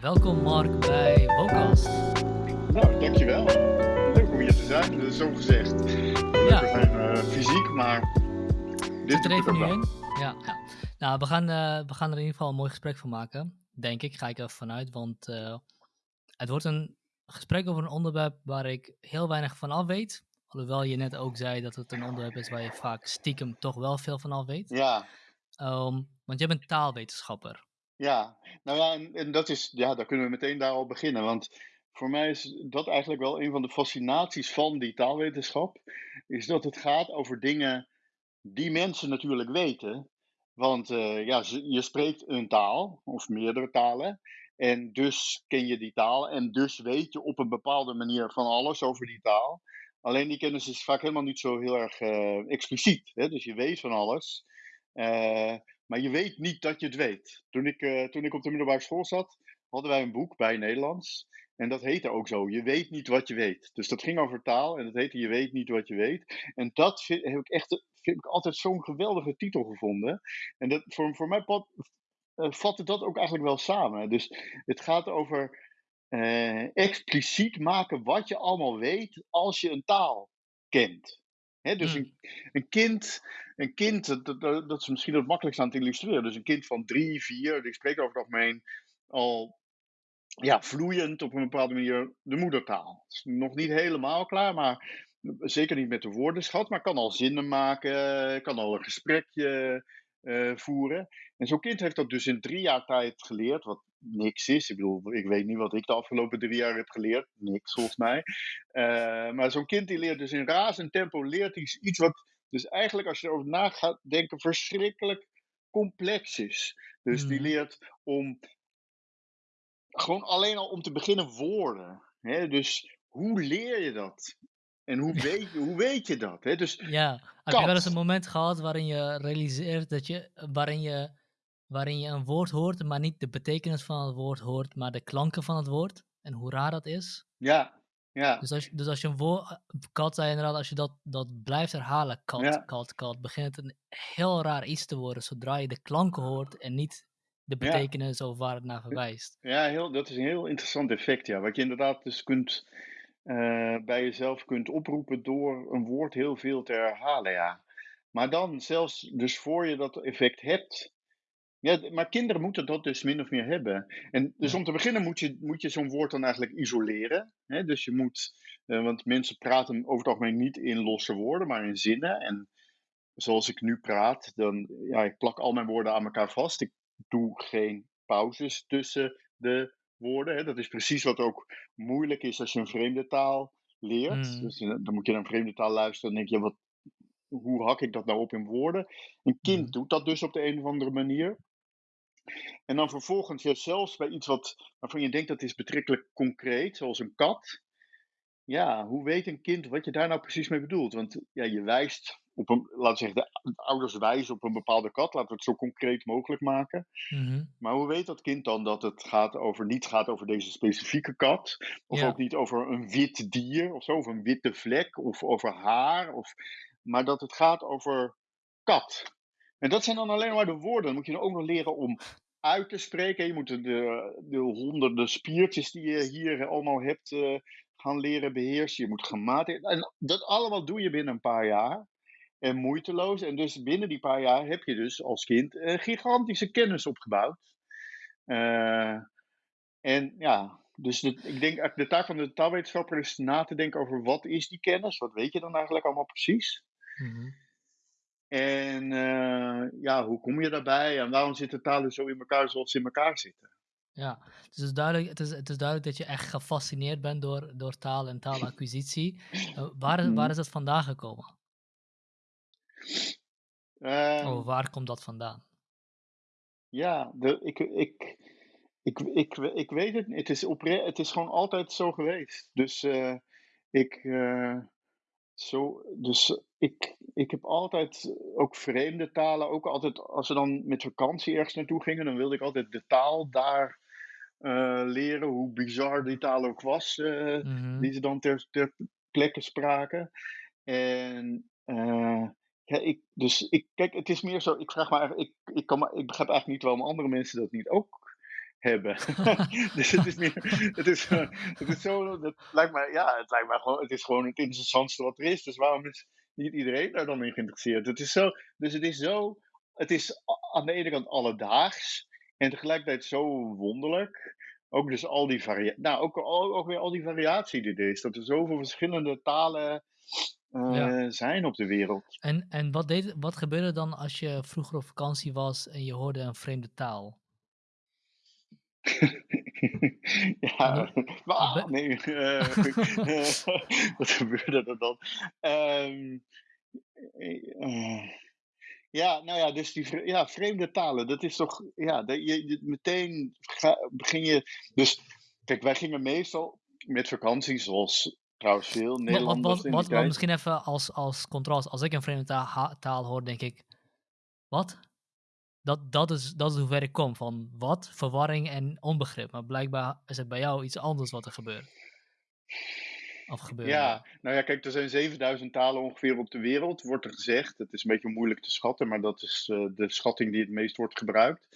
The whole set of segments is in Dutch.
Welkom Mark bij Wocast. Nou, dankjewel. Leuk om hier te zijn, is zo gezegd. Ja, zijn we fysiek, maar dit er even nu in? Ja, ja. Nou, we gaan, eh, we gaan er in ieder geval een mooi gesprek van maken. Denk ik, ga ik er vanuit. Want eh, het wordt een gesprek over een onderwerp waar ik heel weinig van af weet. Alhoewel je net ook zei dat het een onderwerp is waar je vaak stiekem toch wel veel van af weet. Ja, Ehm, want jij bent taalwetenschapper. Ja. Nou ja, en, dat is, ja, daar kunnen we meteen daar al beginnen. Want voor mij is dat eigenlijk wel een van de fascinaties van die taalwetenschap. Is dat het gaat over dingen die mensen natuurlijk weten. Want eh, ja, je spreekt een taal, of meerdere talen. En dus ken je die taal. En dus weet je op een bepaalde manier van alles over die taal. Alleen die kennis is vaak helemaal niet zo heel erg eh, expliciet. Hè? Dus je weet van alles. eh, maar je weet niet dat je het weet. Toen ik, eh, toen ik op de middelbare school zat, hadden wij een boek bij Nederlands. En dat heette ook zo. Je weet niet wat je weet. Dus dat ging over taal. En dat heette Je weet niet wat je weet. En dat vind, heb ik echt vind ik altijd zo'n geweldige titel gevonden. En dat, voor, voor mij pat, eh, vatte dat ook eigenlijk wel samen. Dus het gaat over eh, expliciet maken wat je allemaal weet als je een taal kent. Dus Mm, een, een kind, een kind dat, dat, is misschien het makkelijkst aan het illustreren. Dus een kind van drie, vier, die spreekt over het algemeen al ja, vloeiend op een bepaalde manier de moedertaal. Is nog niet helemaal klaar, maar zeker niet met de woordenschat, maar kan al zinnen maken, kan al een gesprekje eh, voeren. En zo'n kind heeft dat dus in drie jaar tijd geleerd, wat niks is. Ik bedoel, ik weet niet wat ik de afgelopen drie jaar heb geleerd. Niks, volgens mij. Eh, maar zo'n kind die leert dus in razend tempo, leert iets, iets wat dus eigenlijk als je erover na gaat denken, verschrikkelijk complex is. Dus die mhm. leert om gewoon alleen al om te beginnen woorden. Hè? Dus hoe leer je dat? En hoe weet je, hoe weet je dat? Hè? Dus Ja, heb je wel eens een moment gehad waarin je realiseert dat je, waarin je, waarin je een woord hoort, maar niet de betekenis van het woord hoort, maar de klanken van het woord? En hoe raar dat is? Ja, ja, Dus als, je- dus als je een woord, kat zei inderdaad, als je dat, dat blijft herhalen, kat, ja, kat, kat, begint het een heel raar iets te worden zodra je de klanken hoort en niet de ja. betekenis of waar het naar verwijst. Ja, heel, dat is een heel interessant effect, ja. Wat je inderdaad dus kunt, eh, bij jezelf kunt oproepen door een woord heel veel te herhalen, ja. Maar dan zelfs, dus voor je dat effect hebt, Ja, maar kinderen moeten dat dus min of meer hebben. En dus om te beginnen moet je, moet je zo'n woord dan eigenlijk isoleren. Hè? Dus je moet, eh, want mensen praten over het algemeen niet in losse woorden, maar in zinnen. En zoals ik nu praat, dan, ja, ik plak al mijn woorden aan elkaar vast. Ik doe geen pauzes tussen de woorden. Hè? Dat is precies wat ook moeilijk is als je een vreemde taal leert. Mm, Dus eh, dan moet je naar een vreemde taal luisteren en denk je, wat, hoe hak ik dat nou op in woorden? Een kind mhm. doet dat dus op de een of andere manier. En dan vervolgens, ja, zelfs bij iets wat, waarvan je denkt dat is betrekkelijk concreet, zoals een kat. Ja, hoe weet een kind wat je daar nou precies mee bedoelt? Want ja, je wijst op een, laten we zeggen, de, de ouders wijzen op een bepaalde kat. Laten we het zo concreet mogelijk maken. Mhm. Maar hoe weet dat kind dan dat het gaat over, niet gaat over deze specifieke kat? Of ook niet over een wit dier of zo, of een witte vlek, of over haar. Of, maar dat het gaat over kat. En dat zijn dan alleen maar de woorden. Dan moet je dan ook nog leren om uit te spreken. Je moet de, de, de honderden spiertjes die je hier allemaal hebt eh, gaan leren beheersen. Je moet grammatica. En dat allemaal doe je binnen een paar jaar. En moeiteloos. En dus binnen die paar jaar heb je dus als kind eh, gigantische kennis opgebouwd. Eh, en ja, dus de, ik denk de taak van de taalwetenschapper is na te denken over wat is die kennis? Wat weet je dan eigenlijk allemaal precies? mhm. En eh, ja, hoe kom je daarbij? En waarom zitten talen zo in elkaar zoals ze in elkaar zitten? Ja, het is duidelijk, het is, het is duidelijk dat je echt gefascineerd bent door, door taal en taalacquisitie. Waar, waar Mhm. is dat vandaan gekomen? Ehm, Of waar komt dat vandaan? ja, de, ik, ik, ik, ik, ik weet het niet. Het is, opre- het is gewoon altijd zo geweest. Dus eh, ik, eh, Zo, dus ik, ik heb altijd ook vreemde talen, ook altijd als we dan met vakantie ergens naartoe gingen, dan wilde ik altijd de taal daar eh, leren, hoe bizar die taal ook was, Mhm. die ze dan ter, ter plekke spraken. En ja, ik, dus ik, kijk, het is meer zo, ik vraag me eigenlijk, ik, ik, kan, ik begrijp eigenlijk niet waarom andere mensen dat niet ook hebben. dus het is meer, het is, het is zo, dat lijkt mij, ja, het lijkt mij gewoon, het is gewoon het interessantste wat er is. Dus waarom is niet iedereen daar dan in geïnteresseerd? Het is zo, dus het is zo, het is aan de ene kant alledaags en tegelijkertijd zo wonderlijk. Ook dus al die variatie, nou ook, ook weer al die variatie die er is. Dat er zoveel verschillende talen uh, zijn op de wereld. En, en wat, deed, wat gebeurde dan als je vroeger op vakantie was en je hoorde een vreemde taal? ja, maar, nee, uh, wat gebeurde er dan? Um, uh, ja, nou ja, dus die ja, vreemde talen, dat is toch, ja, dat je, meteen ga, begin je, dus kijk, wij gingen meestal met vakantie, zoals trouwens veel Nederlanders wat, wat, wat, Misschien even als, als contrast, als ik een vreemde taal, taal hoor, denk ik, wat? Dat, dat, is, dat is hoe ver ik kom, van wat, verwarring en onbegrip. Maar blijkbaar is het bij jou iets anders wat er gebeurt. Of gebeurt. Ja, nou ja, kijk, er zijn 7000 talen ongeveer op de wereld, wordt er gezegd. Het is een beetje moeilijk te schatten, maar dat is uh, de schatting die het meest wordt gebruikt.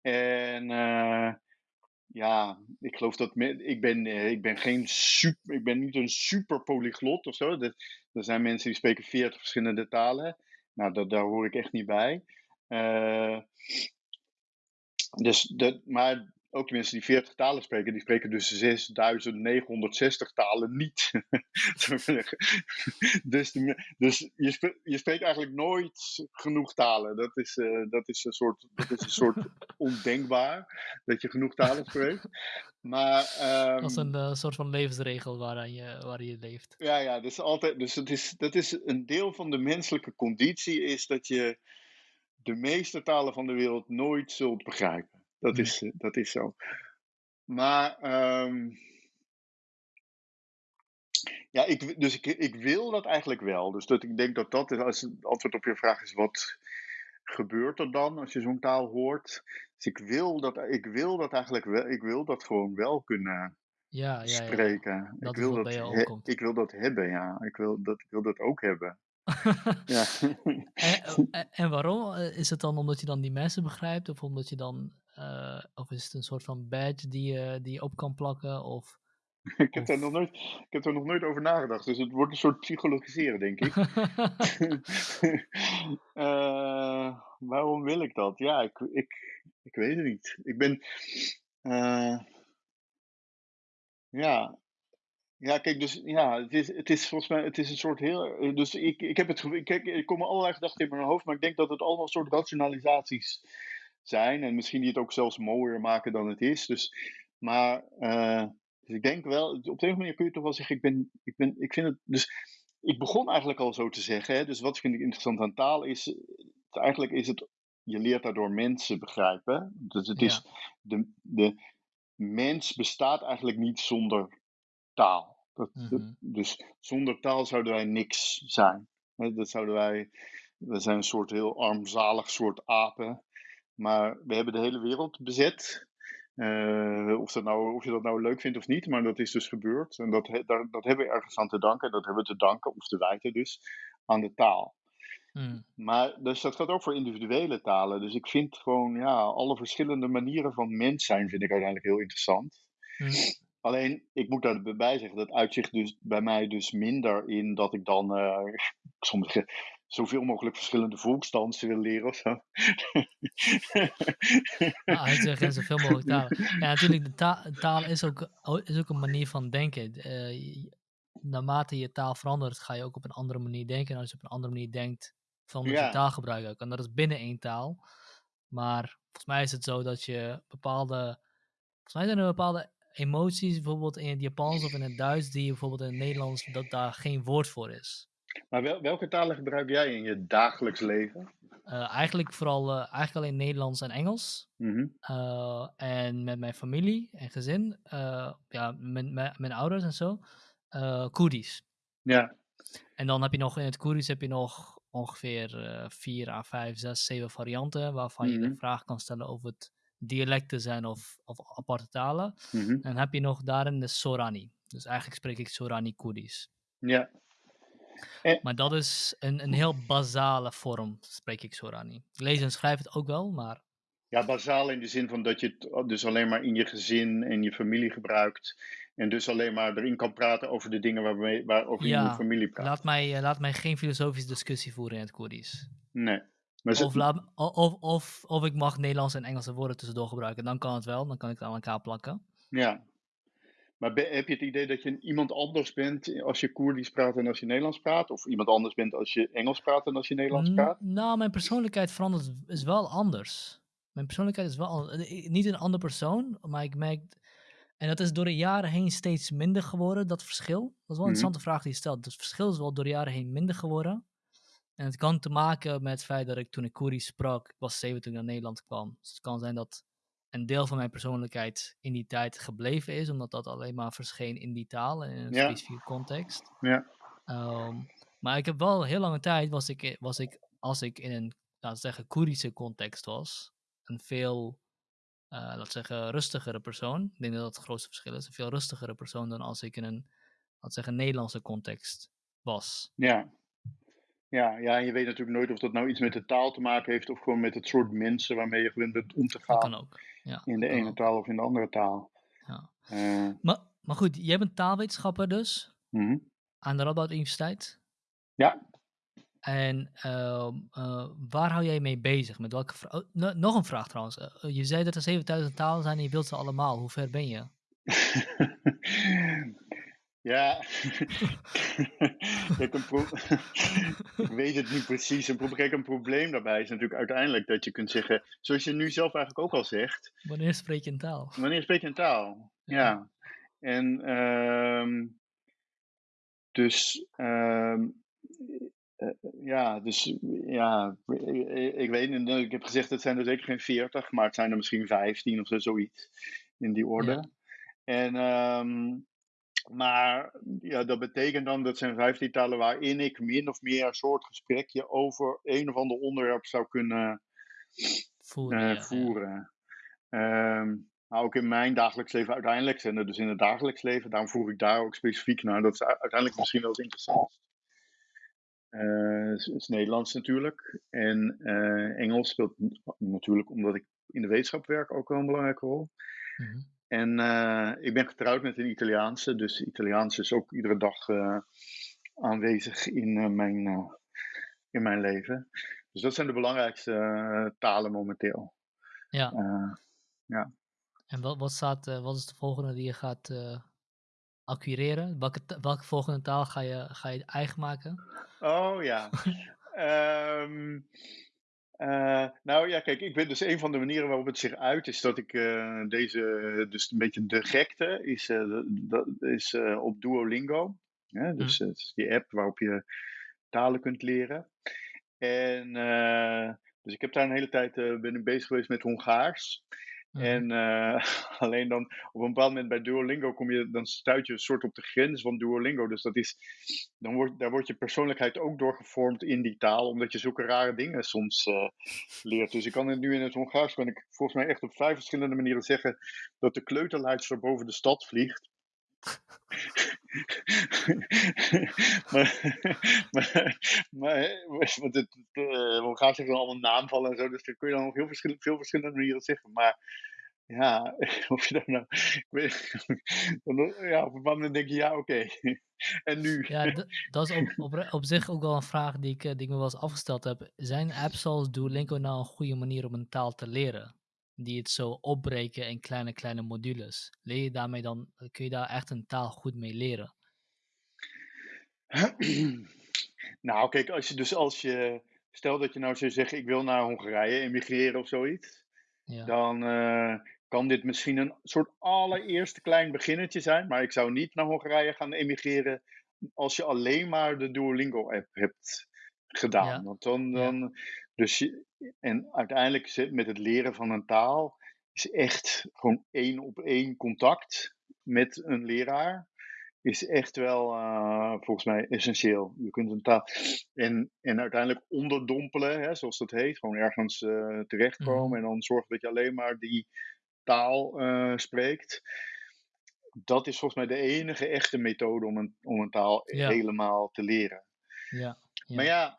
En uh, ja, ik geloof dat. ik, ben, uh, ik ben geen super. Ik ben niet een super polyglot of zo. Er, zijn mensen die spreken 40 verschillende talen. Nou, dat, daar hoor ik echt niet bij. Uh, dus de, maar ook de mensen die 40 talen spreken, die spreken dus 6960 talen niet. dus dus je, spreekt, je spreekt eigenlijk nooit genoeg talen. Dat is, uh, dat is een soort, dat is een soort ondenkbaar dat je genoeg talen spreekt. Maar, um, dat is een uh, soort van levensregel waaraan je, waar je leeft. Ja, ja dus, altijd, dus het is, dat is een deel van de menselijke conditie, is dat je de meeste talen van de wereld nooit zult begrijpen. Dat, is, dat is zo. Maar, um, ja, ik, dus ik, ik wil dat eigenlijk wel. Dus dat, ik denk dat dat, als het antwoord op je vraag is, wat gebeurt er dan als je zo'n taal hoort? Dus ik wil dat, ik wil dat eigenlijk wel, ik wil dat gewoon wel kunnen ja, ja, spreken. Dat ik, wil dat, he, ik wil dat hebben, ja. Ik wil dat, ik wil dat ook hebben. ja. en, en, waarom? Eh, is het dan omdat je dan die mensen begrijpt? Of omdat je dan... Uh, of is het een soort van badge die je, die je op kan plakken? Of, ik, heb of... Daar nog nooit, ik heb er nog nooit over nagedacht. Dus het wordt een soort psychologiseren, denk ik. uh, waarom wil ik dat? Ja, ik, ik, ik weet het niet. Ik ben... Uh, ja, ja, kijk, dus ja, het is, het is volgens mij, het is een soort heel. Eh, dus ik, ik heb het kijk, ik kom allerlei gedachten in mijn hoofd, maar ik denk dat het allemaal soort rationalisaties zijn. En misschien die het ook zelfs mooier maken dan het is. Dus, maar, uh, dus ik denk wel, op de een manier kun je toch wel zeggen, ik ben, ik ben, ik vind het, dus ik begon eigenlijk al zo te zeggen, hè, dus wat vind ik interessant aan taal is, eigenlijk is het, je leert daardoor mensen begrijpen. Dus het is, de, de mens bestaat eigenlijk niet zonder taal. Dat, mhm. Dus zonder taal zouden wij niks zijn. Dat zouden wij, we zijn een soort heel armzalig soort apen. Maar we hebben de hele wereld bezet. Uh, of, dat nou, of je dat nou leuk vindt of niet, maar dat is dus gebeurd. En dat, daar, dat hebben we ergens aan te danken. Dat hebben we te danken, of te wijten dus, aan de taal. Mm. Maar dus dat gaat ook voor individuele talen. Dus ik vind gewoon, ja, alle verschillende manieren van mens zijn vind ik uiteindelijk heel interessant. Mm. Alleen, ik moet daarbij zeggen, dat uitzicht dus bij mij dus minder in dat ik dan uh, soms zoveel mogelijk verschillende volksdansen wil leren of zo. Nou, uitzicht zoveel mogelijk talen. Ja, natuurlijk, de taal is ook, is ook een manier van denken. Uh, naarmate je taal verandert, ga je ook op een andere manier denken. En als je op een andere manier denkt, verandert ja. je taalgebruik ook. En dat is binnen één taal. Maar volgens mij is het zo dat je bepaalde... Volgens mij zijn er bepaalde emoties, bijvoorbeeld in het Japans of in het Duits, die bijvoorbeeld in het Nederlands, dat daar geen woord voor is. Maar wel, welke talen gebruik jij in je dagelijks leven? Uh, eigenlijk vooral uh, eigenlijk alleen Nederlands en Engels. Mm uh, en met mijn familie en gezin, ja, met, met, mijn ouders en zo, Koerdisch. Ja. En dan heb je nog in het Koerdisch heb je nog ongeveer vier à vijf, zes, zeven varianten waarvan mm -hmm. je de mhm. vraag kan stellen of het dialecten zijn of, of aparte talen. Mm Dan heb je nog daarin de Sorani. Dus eigenlijk spreek ik Sorani Koerdisch. Ja. Maar dat is een, een heel basale vorm, spreek ik Sorani. Lezen en schrijven het ook wel, maar Ja, bazaal in de zin van dat je het dus alleen maar in je gezin en je familie gebruikt. En dus alleen maar erin kan praten over de dingen waarmee, waarover je in je Ja, familie praat. laat mij, eh, laat mij geen filosofische discussie voeren in het Koerdisch. Nee. Maar Of, laat, of, of, of ik mag Nederlands en Engelse woorden tussendoor gebruiken. Dan kan het wel, dan kan ik het aan elkaar plakken. Ja. Maar heb je het idee dat je iemand anders bent als je Koerdisch praat en als je Nederlands praat? Of iemand anders bent als je Engels praat en als je Nederlands N- praat? Nou, mijn persoonlijkheid verandert, is wel anders. Mijn persoonlijkheid is wel eh, niet een andere persoon, maar ik merk, en dat is door de jaren heen steeds minder geworden, dat verschil. Dat is wel een Mhm. interessante vraag die je stelt. Het verschil is wel door de jaren heen minder geworden. En het kan te maken met het feit dat ik toen ik Koerdisch sprak, ik was 7 toen ik naar Nederland kwam. Dus het kan zijn dat een deel van mijn persoonlijkheid in die tijd gebleven is, omdat dat alleen maar verscheen in die taal en in een Ja. specifieke context. Ja. Ehm, maar ik heb wel heel lange tijd, was ik, was ik als ik in een, laten we zeggen, Koerdische context was, een veel, eh laten we zeggen, rustigere persoon. Ik denk dat dat het grootste verschil is. Een veel rustigere persoon dan als ik in een, laten we zeggen, Nederlandse context was. Ja. Ja, ja, en je weet natuurlijk nooit of dat nou iets met de taal te maken heeft of gewoon met het soort mensen waarmee je gewend bent om te Dat gaan kan ook. Ja, in de ene taal of in de andere taal. Ja. Eh, Maar, maar goed, jij bent taalwetenschapper dus mhm. aan de Radboud Universiteit. Ja. En ehm, eh, waar hou jij mee bezig? Met welke oh, no- nog een vraag trouwens. Eh, je zei dat er 7000 talen zijn en je wilt ze allemaal. Hoe ver ben je? ja. Pro- ik weet het niet precies. Een Kijk, een probleem daarbij is natuurlijk uiteindelijk dat je kunt zeggen, zoals je nu zelf eigenlijk ook al zegt, Wanneer spreek je een taal? wanneer spreek je een taal? Ja. Ja. En ehm, dus ehm, eh, ja, dus ja, ik, ik weet niet, ik heb gezegd het zijn er zeker geen 40, maar het zijn er misschien 15 of zo, zoiets in die orde. Ja. En ehm, maar ja, dat betekent dan dat zijn 15 talen waarin ik min of meer een soort gesprekje over een of ander onderwerp zou kunnen Voeren. eh, ja. Ehm, maar ook in mijn dagelijks leven uiteindelijk er dus in het dagelijks leven, daarom voer ik daar ook specifiek naar. Dat is uiteindelijk misschien wel het interessantst. Eh, is, is Nederlands natuurlijk. En eh, Engels speelt natuurlijk, omdat ik in de wetenschap werk, ook wel een belangrijke rol. Mhm. En eh, ik ben getrouwd met een Italiaanse, dus Italiaans is ook iedere dag eh, aanwezig in, eh, mijn, in mijn leven. Dus dat zijn de belangrijkste talen momenteel. Ja. Eh, En wat, wat, staat, wat is de volgende die je gaat acquireren? Welke, welke volgende taal ga je, ga je eigen maken? Oh ja. Ehm, eh, nou ja, kijk, ik ben dus een van de manieren waarop het zich uit is dat ik eh, deze, dus een beetje de gekte, is, eh, dat is op Duolingo. Hè? Dus het is die app waarop je talen kunt leren. En dus ik heb daar een hele tijd ben ik bezig geweest met Hongaars. Mhm. En eh, alleen dan op een bepaald moment bij Duolingo kom je, dan stuit je een soort op de grens van Duolingo. Dus dat is, dan wordt, daar wordt je persoonlijkheid ook door gevormd in die taal, omdat je zulke rare dingen soms eh, leert. Dus ik kan het nu in het Hongaars, kan ik volgens mij echt op vijf verschillende manieren zeggen dat de kleuterleidster boven de stad vliegt. maar, maar, maar, want het, uh, Hongaars heeft dan allemaal naamvallen en zo, dus daar kun je dan op heel verschillende, veel verschillende manieren zeggen. Maar ja, of je nou. Ik weet, dan, ja, op een moment denk je ja, oké. en nu? Ja, dat is op, op, zich ook wel een vraag die ik, eh, die me wel eens afgesteld heb. Zijn apps zoals Duolingo nou een goede manier om een taal te leren? Die het zo opbreken in kleine, kleine modules. Leer je daarmee dan, kun je daar echt een taal goed mee leren? nou, kijk, als je dus als je. Stel dat je nou zou zeggen, ik wil naar Hongarije emigreren of zoiets. Ja. Dan uh, kan dit misschien een soort allereerste klein beginnetje zijn. Maar ik zou niet naar Hongarije gaan emigreren als je alleen maar de Duolingo-app hebt gedaan. Ja. Want dan, dan Ja. Dus en uiteindelijk zit met het leren van een taal is echt gewoon één op één contact met een leraar. Is echt wel uh, volgens mij essentieel. Je kunt een taal. En, en uiteindelijk onderdompelen, hè, zoals dat heet. Gewoon ergens uh, terechtkomen. Mhm. En dan zorgen dat je alleen maar die taal uh, spreekt. Dat is volgens mij de enige echte methode om een, om een taal Ja. helemaal te leren. Ja. ja. Maar ja,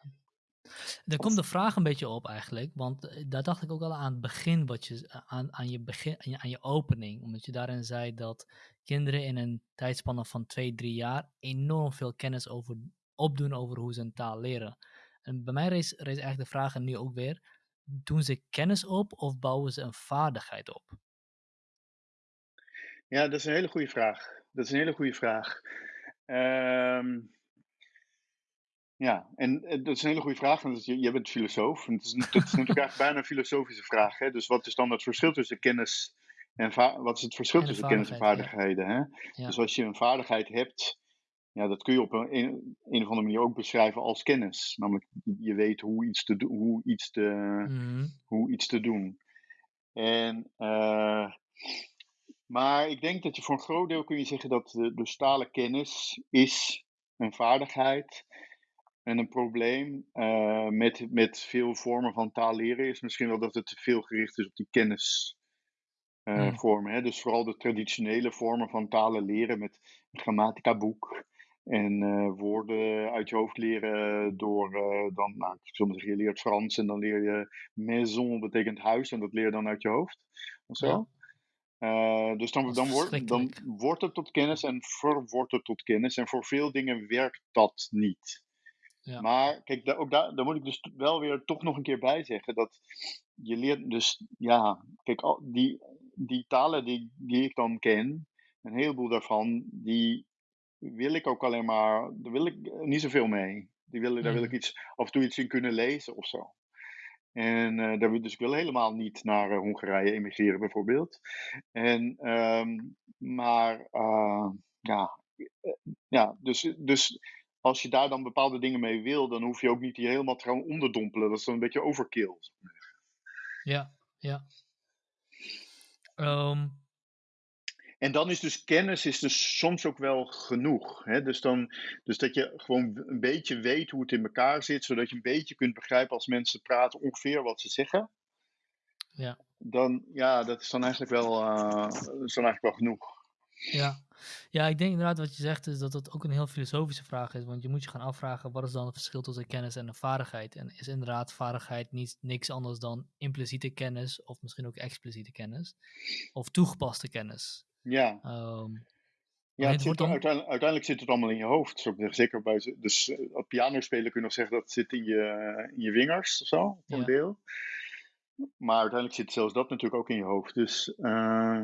Daar komt de vraag een beetje op eigenlijk, want eh, daar dacht ik ook al aan het begin, wat je, aan, aan, je begin aan, je, aan je opening, omdat je daarin zei dat kinderen in een tijdspanne van twee, drie jaar enorm veel kennis over, opdoen over hoe ze een taal leren. En bij mij rees, rees eigenlijk de vraag nu ook weer, doen ze kennis op of bouwen ze een vaardigheid op? Ja, dat is een hele goede vraag. Dat is een hele goede vraag. Ehm, ja, en eh, dat is een hele goede vraag, want je, je bent filosoof. En het is, het is natuurlijk eigenlijk bijna een filosofische vraag. Hè? Dus wat is dan het verschil tussen kennis en wat is het verschil tussen kennis en vaardigheden? Hè? Dus als je een vaardigheid hebt, ja, dat kun je op een, een, een, of andere manier ook beschrijven als kennis. Namelijk, je weet hoe iets te, do hoe iets te, mhm. hoe iets te doen. En, uh, maar ik denk dat je voor een groot deel kun je zeggen dat de, de stalen kennis is een vaardigheid. En een probleem uh, met, met veel vormen van taal leren is misschien wel dat het te veel gericht is op die kennisvormen. Uh, Dus vooral de traditionele vormen van talen leren met een grammatica boek. En uh, woorden uit je hoofd leren door dan, nou, ik zal maar zeggen, je leert Frans en dan leer je maison betekent huis en dat leer je dan uit je hoofd. Of zo. Ja. dus dan, dan, wordt, dan wordt het tot kennis en verwordt het tot kennis. En voor veel dingen werkt dat niet. Ja. Maar kijk, daar, ook daar, daar moet ik dus wel weer toch nog een keer bij zeggen dat je leert dus, ja, kijk, die, die talen die, die ik dan ken, een heleboel daarvan, die wil ik ook alleen maar, daar wil ik niet zoveel mee. Die willen, Daar wil ik mm. iets, af en toe iets in kunnen lezen of zo. En uh, daar, dus ik wil helemaal niet naar uh, Hongarije emigreren bijvoorbeeld. En, um, maar uh, ja, ja dus, dus als je daar dan bepaalde dingen mee wil, dan hoef je ook niet die helemaal te gaan onderdompelen. Dat is dan een beetje overkill. Ja, ja. Um... En dan is dus kennis is dus soms ook wel genoeg. Hè? Dus, dan, dus dat je gewoon een beetje weet hoe het in elkaar zit, zodat je een beetje kunt begrijpen als mensen praten ongeveer wat ze zeggen. Ja. Dan, ja, dat is dan eigenlijk wel, uh, dat is dan eigenlijk wel genoeg. Ja. Ja, ik denk inderdaad wat je zegt is dat het ook een heel filosofische vraag is. Want je moet je gaan afvragen wat is dan het verschil tussen kennis en een vaardigheid. En is inderdaad vaardigheid niet niks anders dan impliciete kennis of misschien ook expliciete kennis. Of toegepaste kennis. Ja. Um, ja, het dan... uiteindelijk, uiteindelijk, zit het allemaal in je hoofd. Zeker bij, dus uh, op piano spelen kun je nog zeggen dat zit in je, in je vingers of zo, voor een deel. Maar uiteindelijk zit zelfs dat natuurlijk ook in je hoofd. Dus uh,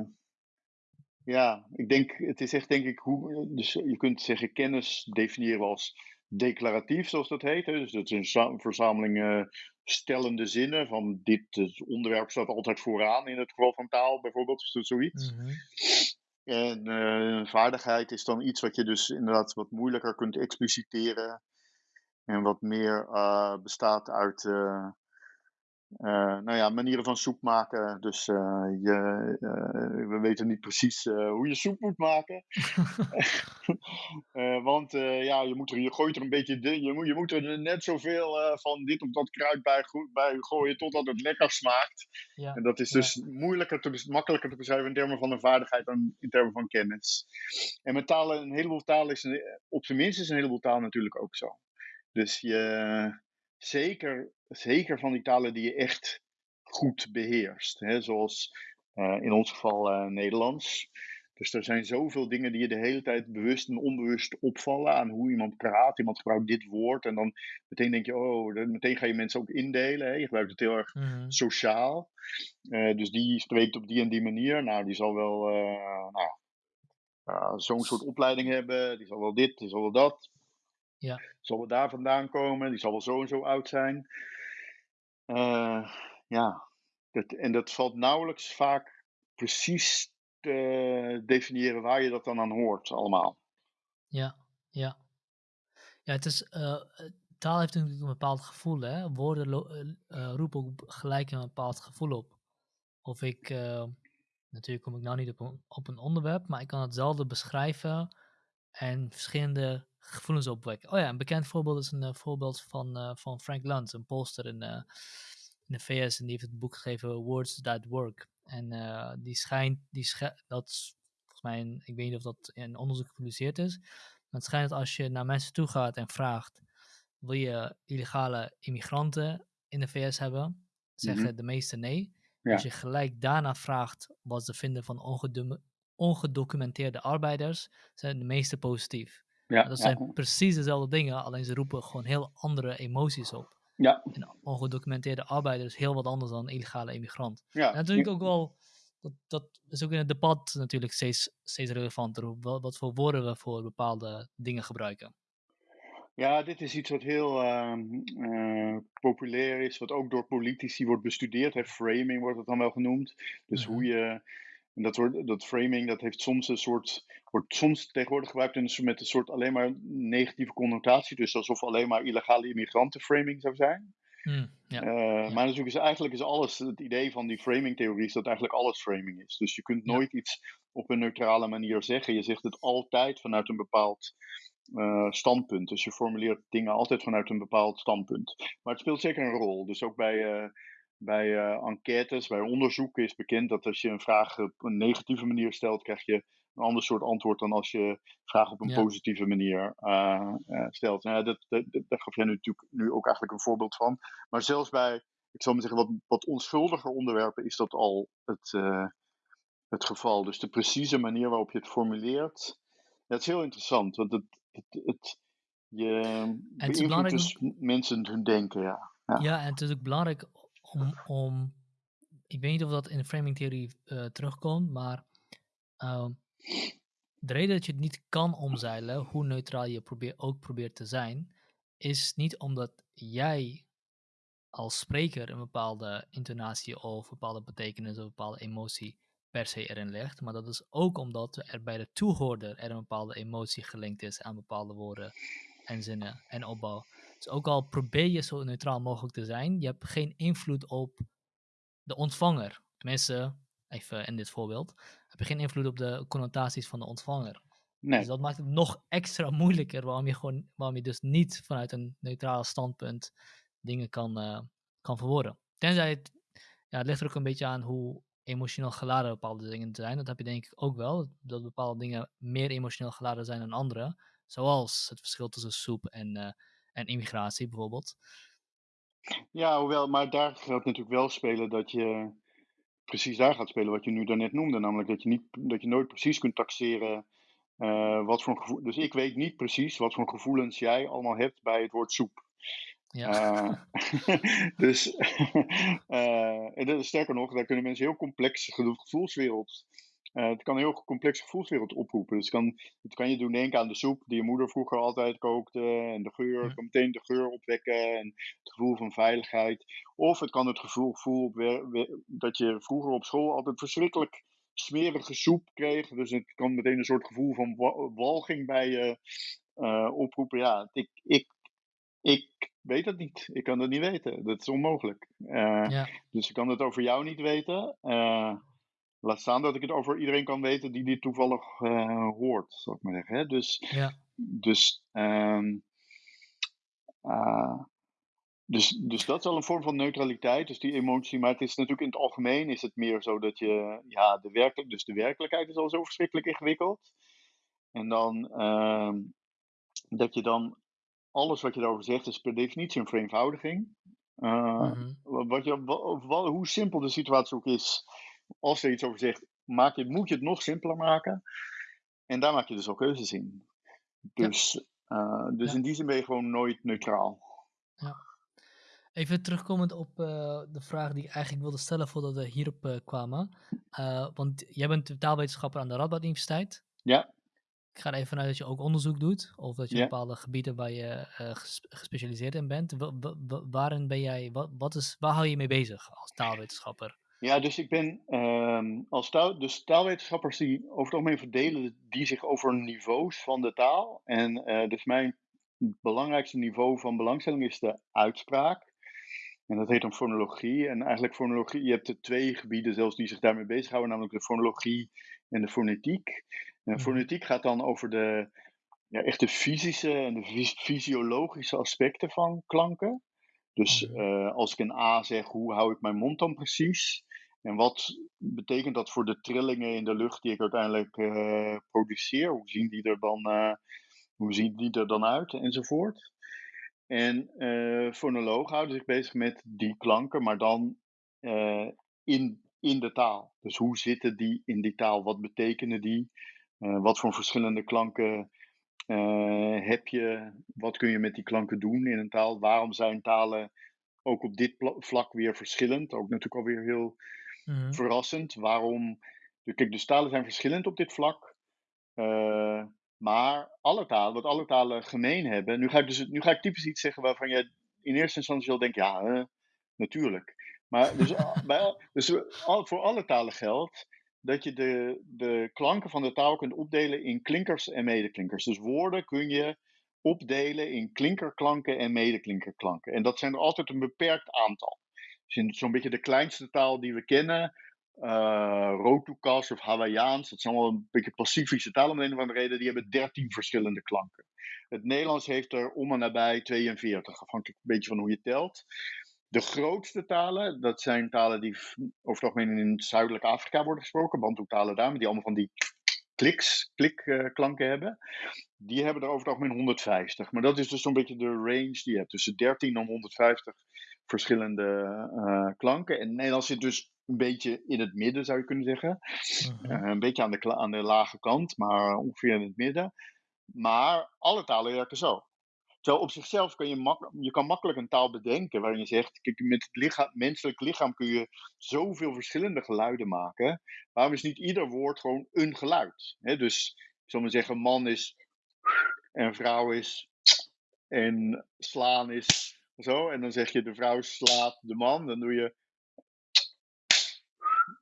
ja, ik denk, het is echt denk ik hoe, dus je kunt zeggen kennis definiëren als declaratief, zoals dat heet. Hè? Dus dat is een verzameling uh, stellende zinnen van dit onderwerp staat altijd vooraan in het geval van taal bijvoorbeeld, of zoiets. Mm -hmm. En uh, vaardigheid is dan iets wat je dus inderdaad wat moeilijker kunt expliciteren en wat meer uh, bestaat uit uh, nou ja, manieren van soep maken. Dus uh, je, uh, we weten niet precies hoe je soep moet maken. want ja, je, moet er, je gooit er een beetje. Je moet, je moet er net zoveel van dit of dat kruid bij, bij gooien totdat het lekker smaakt. Ja. En dat is dus moeilijker te, makkelijker te beschrijven in termen van een vaardigheid dan in termen van kennis. En met talen, een heleboel talen is, op zijn minst is een heleboel taal natuurlijk ook zo. Dus je, zeker zeker van die talen die je echt goed beheerst. Hè? Zoals uh, in ons geval uh, Nederlands. Dus er zijn zoveel dingen die je de hele tijd bewust en onbewust opvallen aan hoe iemand praat. Iemand gebruikt dit woord en dan meteen denk je, oh, meteen ga je mensen ook indelen. Hè? Je gebruikt het heel erg mm. sociaal. Uh, dus die spreekt op die en die manier. Nou, die zal wel nou, zo'n soort opleiding hebben. Die zal wel dit, die zal wel dat. Ja. Zal wel daar vandaan komen. Die zal wel zo en zo oud zijn. Uh, ja, dat, en dat valt nauwelijks vaak precies te definiëren waar je dat dan aan hoort, allemaal. Ja, ja. Ja, het is, uh, taal heeft natuurlijk een bepaald gevoel, hè. Woorden roepen ook gelijk een bepaald gevoel op. Of ik, natuurlijk kom ik nou niet op een, op een onderwerp, maar ik kan hetzelfde beschrijven en verschillende gevoelens opwekken. Oh ja, een bekend voorbeeld is een uh, voorbeeld van, uh, van Frank Luntz, een poster in, uh, in de VS. En die heeft het boek geschreven Words That Work. En die schijnt, die schijnt, dat is volgens mij, een, ik weet niet of dat in onderzoek gepubliceerd is. Maar het schijnt dat als je naar mensen toe gaat en vraagt, wil je illegale immigranten in de VS hebben? Zeggen Mhm. de meeste nee. Ja. Als je gelijk daarna vraagt wat ze vinden van ongedocumenteerde arbeiders, zijn de meeste positief. Ja, Dat ja, zijn precies dezelfde dingen, alleen ze roepen gewoon heel andere emoties op. ja, En ongedocumenteerde arbeider is heel wat anders dan illegale immigrant. ja. En natuurlijk ook wel, dat, dat is ook in het debat natuurlijk steeds, steeds relevanter, hoe- wel- wat voor woorden we voor bepaalde dingen gebruiken. Ja, dit is iets wat heel ehm, eh, populair is, wat ook door politici wordt bestudeerd. Hè. Framing wordt het dan wel genoemd. Dus hoe Mhm. je. En dat, wordt, dat framing dat heeft soms een soort. wordt soms tegenwoordig gebruikt met een soort alleen maar negatieve connotatie. Dus alsof alleen maar illegale immigranten framing zou zijn. Hm, ja. Eh, Maar natuurlijk is eigenlijk is alles. Het idee van die framing-theorie is dat eigenlijk alles framing is. Dus je kunt Ja. nooit iets op een neutrale manier zeggen. Je zegt het altijd vanuit een bepaald eh, standpunt. Dus je formuleert dingen altijd vanuit een bepaald standpunt. Maar het speelt zeker een rol. Dus ook bij, eh, bij eh, enquêtes, bij onderzoeken is bekend dat als je een vraag op een negatieve manier stelt, krijg je een ander soort antwoord dan als je vraag op een Ja. positieve manier eh, eh, stelt. Nou, dat, dat, dat- daar gaf jij nu natuurlijk nu ook eigenlijk een voorbeeld van. Maar zelfs bij, ik zal maar zeggen, wat, wat onschuldiger onderwerpen is dat al het, het geval. Dus de precieze manier waarop je het formuleert, dat is heel interessant. Want het, het, het, je beïnvloedt dus mensen hun denken, ja. Ja. Ja, en het is ook belangrijk om, om ik weet niet of dat in de framing-theorie eh, terugkomt, maar ehm, de reden dat je het niet kan omzeilen, hoe neutraal je probeer, ook probeert te zijn, is niet omdat jij als spreker een bepaalde intonatie of bepaalde betekenis of bepaalde emotie per se erin legt, maar dat is ook omdat er bij de toehoorder er een bepaalde emotie gelinkt is aan bepaalde woorden en zinnen en opbouw. Dus ook al probeer je zo neutraal mogelijk te zijn, je hebt geen invloed op de ontvanger. Tenminste, even in dit voorbeeld, heb je geen invloed op de connotaties van de ontvanger. Nee, Dus dat maakt het nog extra moeilijker waarom je, gewoon, waarom je dus niet vanuit een neutraal standpunt dingen kan, eh, kan verwoorden. Tenzij het, ja, het ligt er ook een beetje aan hoe emotioneel geladen bepaalde dingen zijn. Dat heb je denk ik ook wel, dat bepaalde dingen meer emotioneel geladen zijn dan andere. Zoals het verschil tussen soep en, eh, en immigratie bijvoorbeeld. ja, hoewel, maar daar gaat natuurlijk wel spelen dat je precies daar gaat spelen wat je nu daarnet noemde. Namelijk dat je, niet, dat je nooit precies kunt taxeren eh, wat voor gevoel. Dus ik weet niet precies wat voor gevoelens jij allemaal hebt bij het woord soep. Ja. Eh, dus eh, en dat is sterker nog, daar kunnen mensen heel complex ge- gevoelswereld. Eh, het kan een heel complexe gevoelswereld oproepen. Dus het kan, het kan je doen denken aan de soep die je moeder vroeger altijd kookte. En de geur, het kan meteen de geur opwekken. En het gevoel van veiligheid. Of het kan het gevoel, we- dat je vroeger op school altijd verschrikkelijk smerige soep kreeg. Dus het kan meteen een soort gevoel van wa- walging bij je eh, oproepen. Ja, ik, ik, ik weet het niet. Ik kan het niet weten. Dat is onmogelijk. Eh, ja. dus ik kan het over jou niet weten. Eh, laat staan dat ik het over iedereen kan weten die dit toevallig eh, hoort, zal ik maar zeggen. Hè? Dus, ja. dus, ehm, eh, dus, dus dat is al een vorm van neutraliteit, dus die emotie. Maar het is natuurlijk in het algemeen is het meer zo dat je, ja, de werkelijk, dus de werkelijkheid is al zo verschrikkelijk ingewikkeld. En dan ehm, dat je dan alles wat je daarover zegt is per definitie een vereenvoudiging. Eh, Mhm. wa- wat je, wa- wa- hoe simpel de situatie ook is, als er iets over zegt, maak je, moet je het nog simpeler maken. En daar maak je dus al keuzes in. Dus, eh, dus Ja. in die zin ben je gewoon nooit neutraal. Even terugkomend op eh, de vraag die ik eigenlijk wilde stellen voordat we hierop eh, kwamen. Want jij bent taalwetenschapper aan de Radboud Universiteit. Ja, Ik ga er even vanuit dat je ook onderzoek doet. Of dat je Ja. bepaalde gebieden waar je ges- gespecialiseerd in bent. Wa- wa- wa- waarin ben jij, wat, wat is, waar hou je mee bezig als taalwetenschapper? Ja dus ik ben ehm, als taal, dus taalwetenschappers die over het algemeen verdelen die zich over niveaus van de taal. En eh, dus mijn belangrijkste niveau van belangstelling is de uitspraak. En dat heet dan fonologie. En eigenlijk fonologie, je hebt er twee gebieden zelfs die zich daarmee bezighouden, namelijk de fonologie en de fonetiek. En Mhm. fonetiek gaat dan over de, ja, echt de fysische en de fys- fysiologische aspecten van klanken. Dus eh, als ik een A zeg, hoe hou ik mijn mond dan precies? En wat betekent dat voor de trillingen in de lucht die ik uiteindelijk eh, produceer? Hoe zien die er dan, eh, hoe zien die er dan uit? Enzovoort. En uh, fonologen houden zich bezig met die klanken, maar dan uh, in, in de taal. Dus hoe zitten die in die taal? Wat betekenen die? Uh, wat voor verschillende klanken heb je? Wat kun je met die klanken doen in een taal? Waarom zijn talen ook op dit vlak weer verschillend? Ook natuurlijk alweer heel mm. verrassend. Waarom? Kijk, de talen zijn verschillend op dit vlak. Maar alle talen, wat alle talen gemeen hebben. Nu ga ik, dus, nu ga ik typisch iets zeggen waarvan je in eerste instantie zal denken: ja, natuurlijk. Maar dus, bij, dus voor alle talen geldt dat je de, de klanken van de taal kunt opdelen in klinkers en medeklinkers. Dus woorden kun je opdelen in klinkerklanken en medeklinkerklanken. En dat zijn er altijd een beperkt aantal. Dus zo'n beetje de kleinste taal die we kennen, uh, of Hawaiiaans. Dat zijn allemaal een beetje Pacifische talen om een of andere reden. Die hebben 13 verschillende klanken. Het Nederlands heeft er om en nabij 42, afhankelijk een beetje van hoe je telt. De grootste talen, dat zijn talen die over het algemeen in zuidelijk Afrika worden gesproken. Bantu-talen daar, die allemaal van die kliks, klikklanken uh, hebben. Die hebben er over het algemeen 150. Maar dat is dus zo'n beetje de range die je hebt. Tussen 13 en 150 verschillende uh, klanken. En Nederlands zit dus een beetje in het midden, zou je kunnen zeggen. Mhm. Eh, een beetje aan de, aan de lage kant, maar ongeveer in het midden. Maar alle talen werken zo. Zo op zichzelf kan je, mak je kan makkelijk een taal bedenken waarin je zegt, kijk, met het lichaam, menselijk lichaam kun je zoveel verschillende geluiden maken. Waarom is niet ieder woord gewoon een geluid? He, dus, ik zal maar zeggen, man is en vrouw is en slaan is zo. En dan zeg je de vrouw slaat de man, dan doe je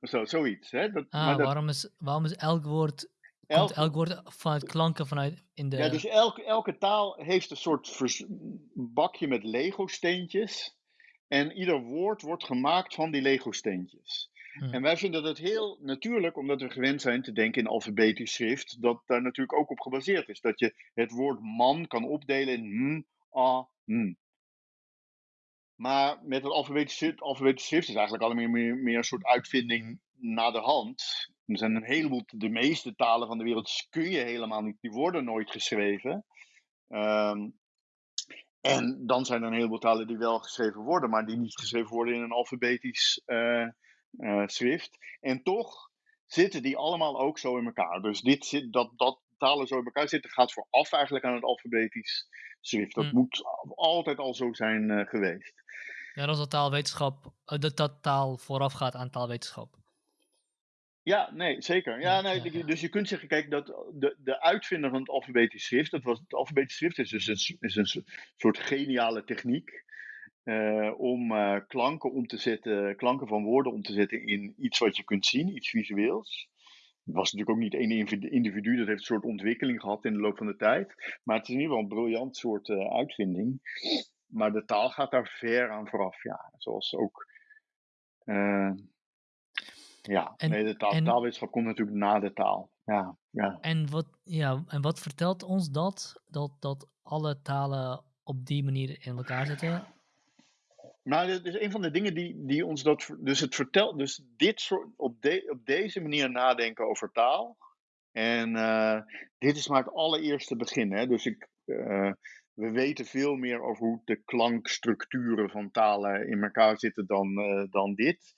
zo, zoiets. Hè? Dat, ah, maar dat... waarom, is, waarom is elk woord, elk... elk woord vanuit klanken vanuit in de... Ja, dus elke, elke taal heeft een soort bakje met Lego-steentjes. En ieder woord wordt gemaakt van die Lego-steentjes. Hm. En wij vinden dat heel natuurlijk, omdat we gewend zijn te denken in alfabetisch schrift, dat daar natuurlijk ook op gebaseerd is. Dat je het woord man kan opdelen in m, a, n. Maar met het alfabetisch, alfabetisch schrift is eigenlijk allemaal meer, meer een soort uitvinding na de hand. Er zijn een heleboel, de meeste talen van de wereld kun je helemaal niet, die worden nooit geschreven. Um, en dan zijn er een heleboel talen die wel geschreven worden, maar die niet geschreven worden in een alfabetisch uh, uh, schrift. En toch zitten die allemaal ook zo in elkaar. Dus dit zit, dat, dat talen zo in elkaar zitten gaat vooraf eigenlijk aan het alfabetisch schrift. Dat mm. moet altijd al zo zijn uh, geweest. Ja, dat is dat taalwetenschap, eh, dat, dat taal vooraf gaat aan taalwetenschap. Ja, nee, zeker. Ja, nee, dus je kunt zeggen, kijk, dat de, de uitvinder van het alfabetisch schrift, dat was, het alfabetisch schrift is dus een, is een soort geniale techniek uh, om uh, klanken om te zetten, klanken van woorden om te zetten in iets wat je kunt zien, iets visueels. Het was natuurlijk ook niet één individu, dat heeft een soort ontwikkeling gehad in de loop van de tijd. Maar het is in ieder geval een briljant soort uh, uitvinding. Maar de taal gaat daar ver aan vooraf, ja. Zoals ook. Uh, ja, en, nee, de taal, en, taalwetenschap komt natuurlijk na de taal. Ja, ja. En, wat, ja, en wat vertelt ons dat? Dat, dat alle talen op die manier in elkaar zitten? Nou, dat is een van de dingen die, die ons dat. Dus het vertelt. Dus dit soort. Op, de, op deze manier nadenken over taal. En uh, dit is maar het allereerste begin. Hè? Dus ik. Uh, we weten veel meer over hoe de klankstructuren van talen in elkaar zitten dan, uh, dan dit.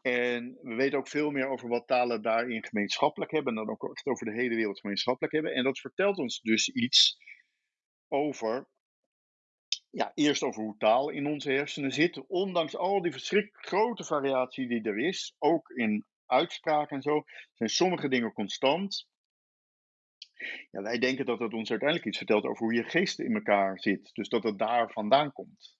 En we weten ook veel meer over wat talen daarin gemeenschappelijk hebben. En dan ook echt over de hele wereld gemeenschappelijk hebben. En dat vertelt ons dus iets over. Ja, eerst over hoe taal in onze hersenen zit. Ondanks al die verschrikkelijk grote variatie die er is, ook in uitspraak en zo, zijn sommige dingen constant. Ja, wij denken dat het ons uiteindelijk iets vertelt over hoe je geest in elkaar zit. Dus dat het daar vandaan komt.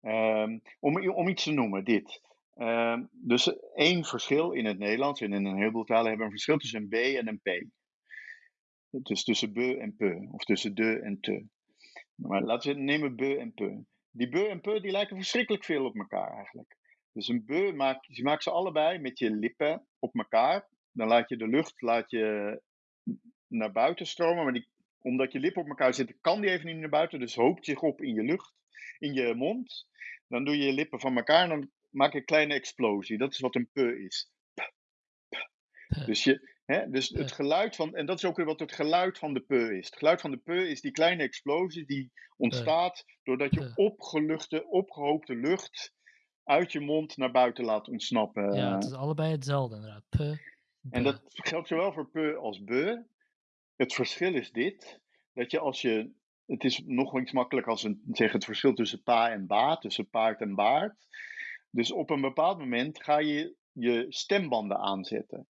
Um, om, om iets te noemen, dit. Um, dus één verschil in het Nederlands en in een heleboel talen hebben een verschil tussen een B en een P. Dus tussen be en pe, of tussen de en te. Maar laten we nemen be en pe. Die be en pe die lijken verschrikkelijk veel op elkaar eigenlijk. Dus een be maakt, je maakt ze allebei met je lippen op elkaar. Dan laat je de lucht laat je naar buiten stromen. Maar die, omdat je lippen op elkaar zitten, kan die even niet naar buiten. Dus hoopt zich op in je lucht, in je mond. Dan doe je je lippen van elkaar en dan maak een kleine explosie. Dat is wat een pe is. Dus je, Hè? Dus het geluid van, en dat is ook weer wat het geluid van de pu is. Het geluid van de pu is die kleine explosie die ontstaat doordat je opgeluchte, opgehoopte lucht uit je mond naar buiten laat ontsnappen. Ja, het is allebei hetzelfde inderdaad. Puh, En dat geldt zowel voor pu als be. Het verschil is dit: dat je als je. Het is nog iets makkelijker als een, zeg het verschil tussen pa en ba, tussen paard en baard. Dus op een bepaald moment ga je je stembanden aanzetten.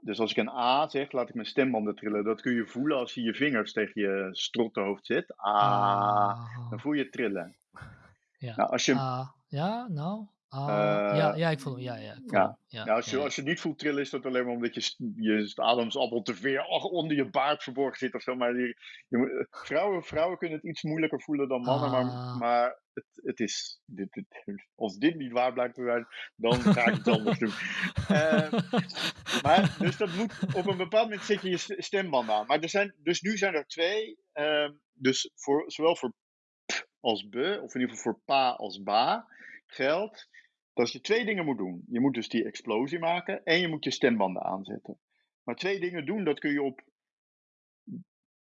Dus als ik een A zeg, laat ik mijn stembanden trillen. Dat kun je voelen als je je vingers tegen je strottenhoofd zet. Ah, dan Ah, voel je trillen. ja. Nou, als je, Ah, ja, nou. Ah, eh, ja, ja, ik voel hem. Ja, ja, voel ja. Ja, Nou, als, je, ja, ja. als je het niet voelt trillen, is dat alleen maar omdat je, je ademsappel te ver onder je baard verborgen zit of zo. Maar je, je eh, vrouwen, vrouwen kunnen het iets moeilijker voelen dan mannen, maar, Ah. maar het, het is. Dit, dit- als dit niet waar blijkt te zijn, dan ga ik iets anders doen. Eh, maar, dus dat moet, op een bepaald moment zet je je st- stemband aan. Maar er zijn, dus nu zijn er twee. ehm, dus voor, zowel voor p als be, of in ieder geval voor pa als ba, geldt dat je twee dingen moet doen. Je moet dus die explosie maken en je moet je stembanden aanzetten. Maar twee dingen doen, dat kun je op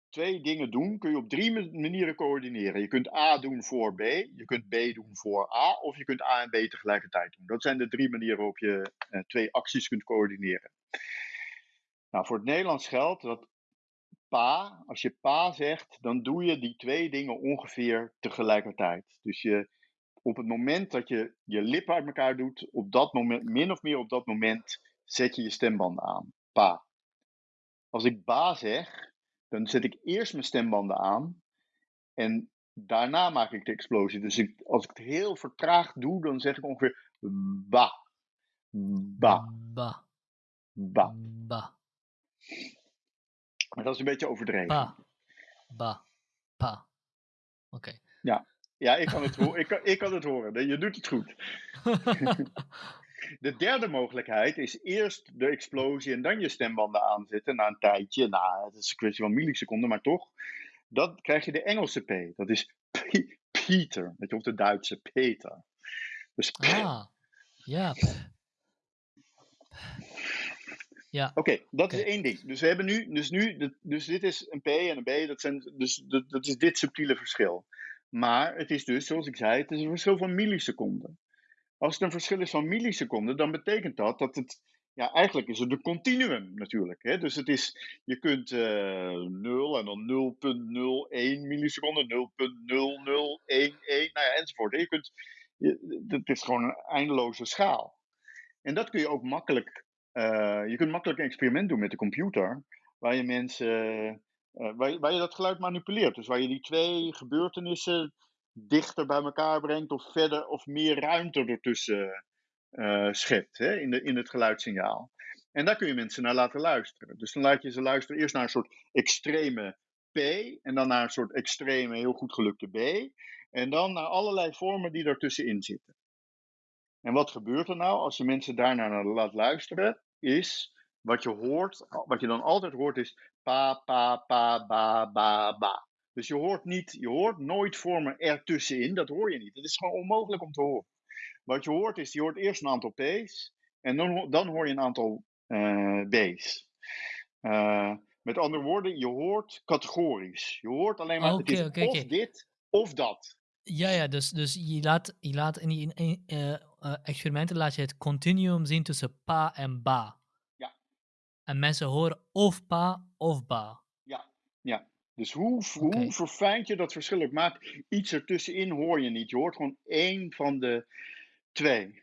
twee dingen doen, kun je op drie ma- manieren coördineren. Je kunt A doen voor B, je kunt B doen voor A, of je kunt A en B tegelijkertijd doen. Dat zijn de drie manieren waarop je eh, twee acties kunt coördineren. Nou, voor het Nederlands geldt dat pa, als je pa zegt, dan doe je die twee dingen ongeveer tegelijkertijd. Dus je, op het moment dat je je lippen uit elkaar doet, op dat moment, min of meer op dat moment, zet je je stembanden aan. Pa. Als ik ba zeg, dan zet ik eerst mijn stembanden aan en daarna maak ik de explosie. Dus ik, als ik het heel vertraagd doe, dan zeg ik ongeveer ba, ba, Ba. ba. Ba. Maar dat is een beetje overdreven. Ba. Ba. Pa. Oké. Ja, ik kan, het ik, kan, ik kan het horen. Je doet het goed. De derde mogelijkheid is eerst de explosie en dan je stembanden aanzetten na een tijdje. Nou, het is een kwestie van milliseconden, maar toch. Dan krijg je de Engelse P. Dat is P- Peter. Weet je, of de Duitse Peter. Dus P. ah. Ja. Ja. Oké, dat is één ding. Dus we hebben nu, dus nu, dus dit is een P en een B, dat, zijn, dus, dat, dat is dit subtiele verschil. Maar het is dus, zoals ik zei, het is een verschil van milliseconden. Als het een verschil is van milliseconden, dan betekent dat dat het, ja, eigenlijk is het een continuum natuurlijk. Hè? Dus het is, je kunt eh 0 en dan 0.01 milliseconden, 0.0011, nou ja, enzovoort. Je kunt, je, het is gewoon een eindeloze schaal. En dat kun je ook makkelijk, eh, je kunt makkelijk een experiment doen met de computer, waar je mensen, eh, waar, je- je dat geluid manipuleert. Dus waar je die twee gebeurtenissen dichter bij elkaar brengt of verder of meer ruimte ertussen eh, schept hè, in, de, in het geluidssignaal. En daar kun je mensen naar laten luisteren. Dus dan laat je ze luisteren eerst naar een soort extreme P en dan naar een soort extreme, heel goed gelukte B. En dan naar allerlei vormen die ertussenin zitten. En wat gebeurt er nou als je mensen daarnaar naar laat luisteren? Is wat je hoort, wat je dan altijd hoort, is pa, pa, pa, ba, ba, ba. Dus je hoort, niet, je hoort nooit vormen ertussenin, dat hoor je niet. Het is gewoon onmogelijk om te horen. Wat je hoort is, je hoort eerst een aantal P's en dan, dan hoor je een aantal eh, B's. Eh, met andere woorden, je hoort categorisch. Je hoort alleen maar, het is of dit of dat. Ja, ja, dus, dus je, laat, je laat in die in, in, eh, experimenten laat je het continuum zien tussen pa en ba. Ja. En mensen horen of pa of ba. Dus hoe, hoe verfijnd je dat verschil ook maakt, iets ertussenin hoor je niet. Je hoort gewoon één van de twee.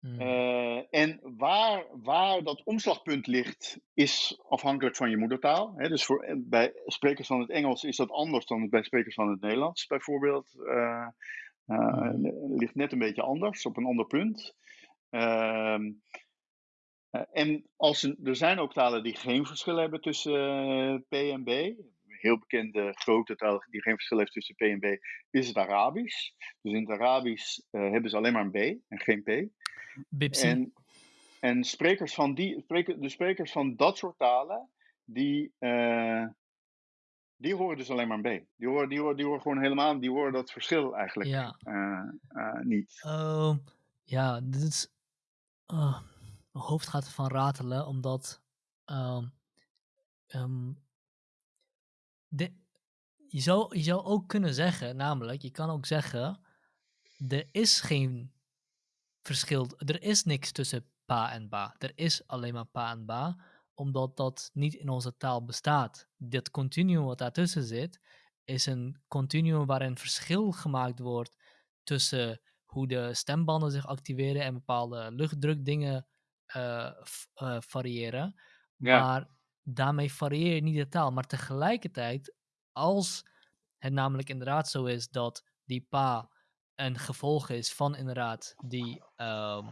Hmm. Eh, en waar, waar dat omslagpunt ligt, is afhankelijk van je moedertaal. Hè? Dus voor, eh, bij sprekers van het Engels is dat anders dan bij sprekers van het Nederlands, bijvoorbeeld. Eh, ligt net een beetje anders, op een ander punt. Eh, en als er zijn ook talen die geen verschil hebben tussen eh, P en B. Een heel bekende grote taal die geen verschil heeft tussen P en B is het Arabisch. Dus in het Arabisch eh, hebben ze alleen maar een B en geen P. Bipsi. En, en sprekers van die, spreker- de sprekers van dat soort talen, die, die horen dus alleen maar een B. Die horen, die, horen, die horen gewoon helemaal, die horen dat verschil eigenlijk Ja. niet. Ehm, ja, dit is. ah, mijn hoofd gaat ervan ratelen, omdat. ehm, ehm, de, je, zou, je zou ook kunnen zeggen, namelijk, je kan ook zeggen, er is geen verschil, er is niks tussen pa en ba. Er is alleen maar pa en ba, omdat dat niet in onze taal bestaat. Dit continuum wat daartussen zit, is een continuum waarin verschil gemaakt wordt tussen hoe de stembanden zich activeren en bepaalde luchtdrukdingen variëren. Ja. Maar daarmee varieert niet de taal. Maar tegelijkertijd, als het namelijk inderdaad zo is dat die pa een gevolg is van inderdaad die, uh,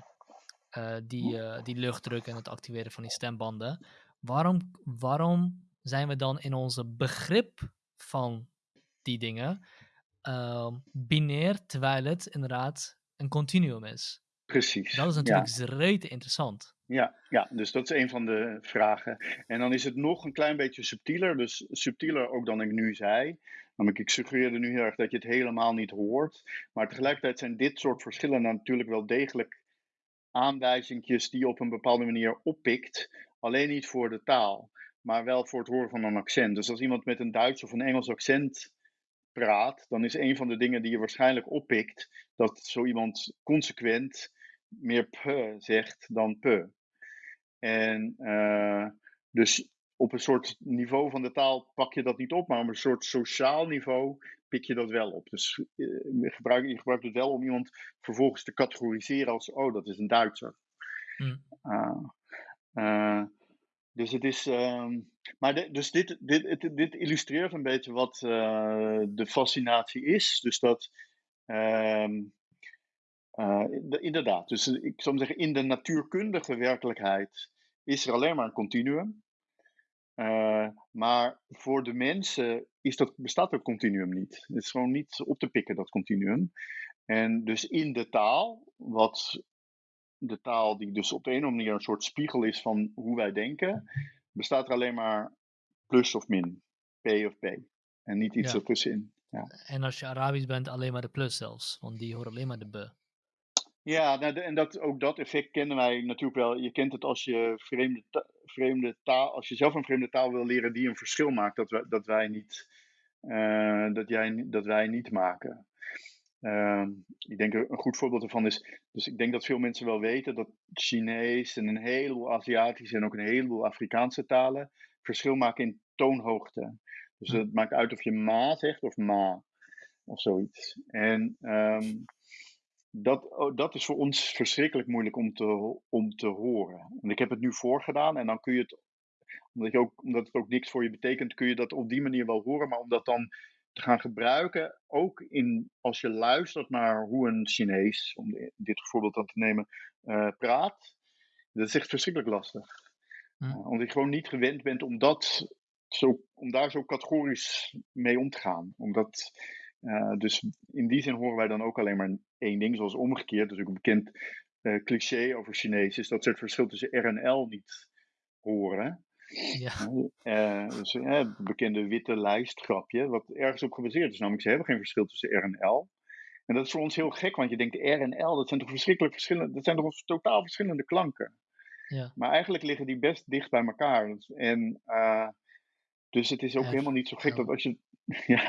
die, die luchtdruk en het activeren van die stembanden, waarom, waarom zijn we dan in onze begrip van die dingen uh, binair, terwijl het inderdaad een continuum is? Precies. Dat is natuurlijk ja. rete interessant. Ja, ja, dus dat is een van de vragen. En dan is het nog een klein beetje subtieler, dus subtieler ook dan ik nu zei. Namelijk, ik suggereerde nu heel erg dat je het helemaal niet hoort. Maar tegelijkertijd zijn dit soort verschillen natuurlijk wel degelijk aanwijzingjes die je op een bepaalde manier oppikt. Alleen niet voor de taal, maar wel voor het horen van een accent. Dus als iemand met een Duits of een Engels accent praat, dan is een van de dingen die je waarschijnlijk oppikt dat zo iemand consequent meer p zegt dan p. En uh, dus op een soort niveau van de taal pak je dat niet op, maar op een soort sociaal niveau pik je dat wel op. Dus uh, gebruik, je gebruikt het wel om iemand vervolgens te categoriseren als, oh, dat is een Duitser. Hmm. Uh, dus het is. Uh, maar de, dus dit, dit, dit, dit, illustreert een beetje wat de fascinatie is. Dus dat. Ehm, inderdaad, dus ik zou zeggen, in de natuurkundige werkelijkheid is er alleen maar een continuum. Uh, maar voor de mensen is dat, bestaat dat continuum niet. Het is gewoon niet op te pikken, dat continuum. En dus in de taal, wat de taal die dus op de een of andere manier een soort spiegel is van hoe wij denken, bestaat er alleen maar plus of min, P of P. En niet iets ja. ertussenin. Ja. En als je Arabisch bent, alleen maar de plus zelfs, want die horen alleen maar de B. Ja, nou, en dat, ook dat effect kennen wij natuurlijk wel. Je kent het als je vreemde, vreemde taal, als je zelf een vreemde taal wil leren die een verschil maakt, dat wij, dat wij, niet, uh, dat jij, dat wij niet maken. Uh, ik denk een goed voorbeeld ervan is, dus ik denk dat veel mensen wel weten dat Chinees en een heleboel Aziatische en ook een heleboel Afrikaanse talen verschil maken in toonhoogte. Dus het maakt uit of je ma zegt of ma of zoiets. En um, dat, oh, dat is voor ons verschrikkelijk moeilijk om te, om te horen. En ik heb het nu voorgedaan en dan kun je het, omdat, je ook, omdat het ook niks voor je betekent, kun je dat op die manier wel horen. Maar om dat dan te gaan gebruiken, ook in, als je luistert naar hoe een Chinees, om dit voorbeeld dan te nemen, uh, praat, dat is echt verschrikkelijk lastig. Hm. Uh, omdat je gewoon niet gewend bent om, dat zo, om daar zo categorisch mee om te gaan. Omdat uh, dus in die zin horen wij dan ook alleen maar één ding, zoals omgekeerd. Dus ook een bekend uh, cliché over Chinees is dat ze het verschil tussen R en L niet horen. Ja. Uh, dus het bekende witte lijstgrapje, wat ergens op gebaseerd is. Namelijk, ze hebben geen verschil tussen R en L. En dat is voor ons heel gek, want je denkt R en L, dat zijn toch verschrikkelijk verschillende, dat zijn toch totaal verschillende klanken. Ja. Maar eigenlijk liggen die best dicht bij elkaar. En dus het is ook helemaal niet zo gek dat als je Ja.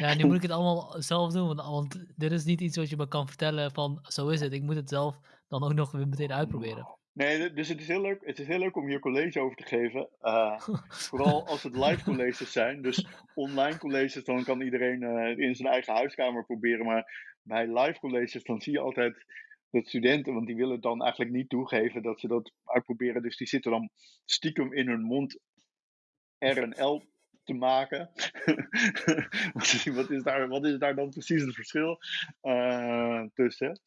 ja. nu moet ik het allemaal zelf doen, want, want dit is niet iets wat je me kan vertellen van zo is het. Ik moet het zelf dan ook nog weer meteen uitproberen. Nee, dus het is heel leuk, het is heel leuk om hier college over te geven. Uh, vooral als het live colleges zijn. Dus online colleges, dan kan iedereen uh, in zijn eigen huiskamer proberen. Maar bij live colleges, dan zie je altijd dat studenten, want die willen dan eigenlijk niet toegeven dat ze dat uitproberen. Dus die zitten dan stiekem in hun mond R en L te maken. wat, is daar, wat is daar dan precies het verschil uh, tussen?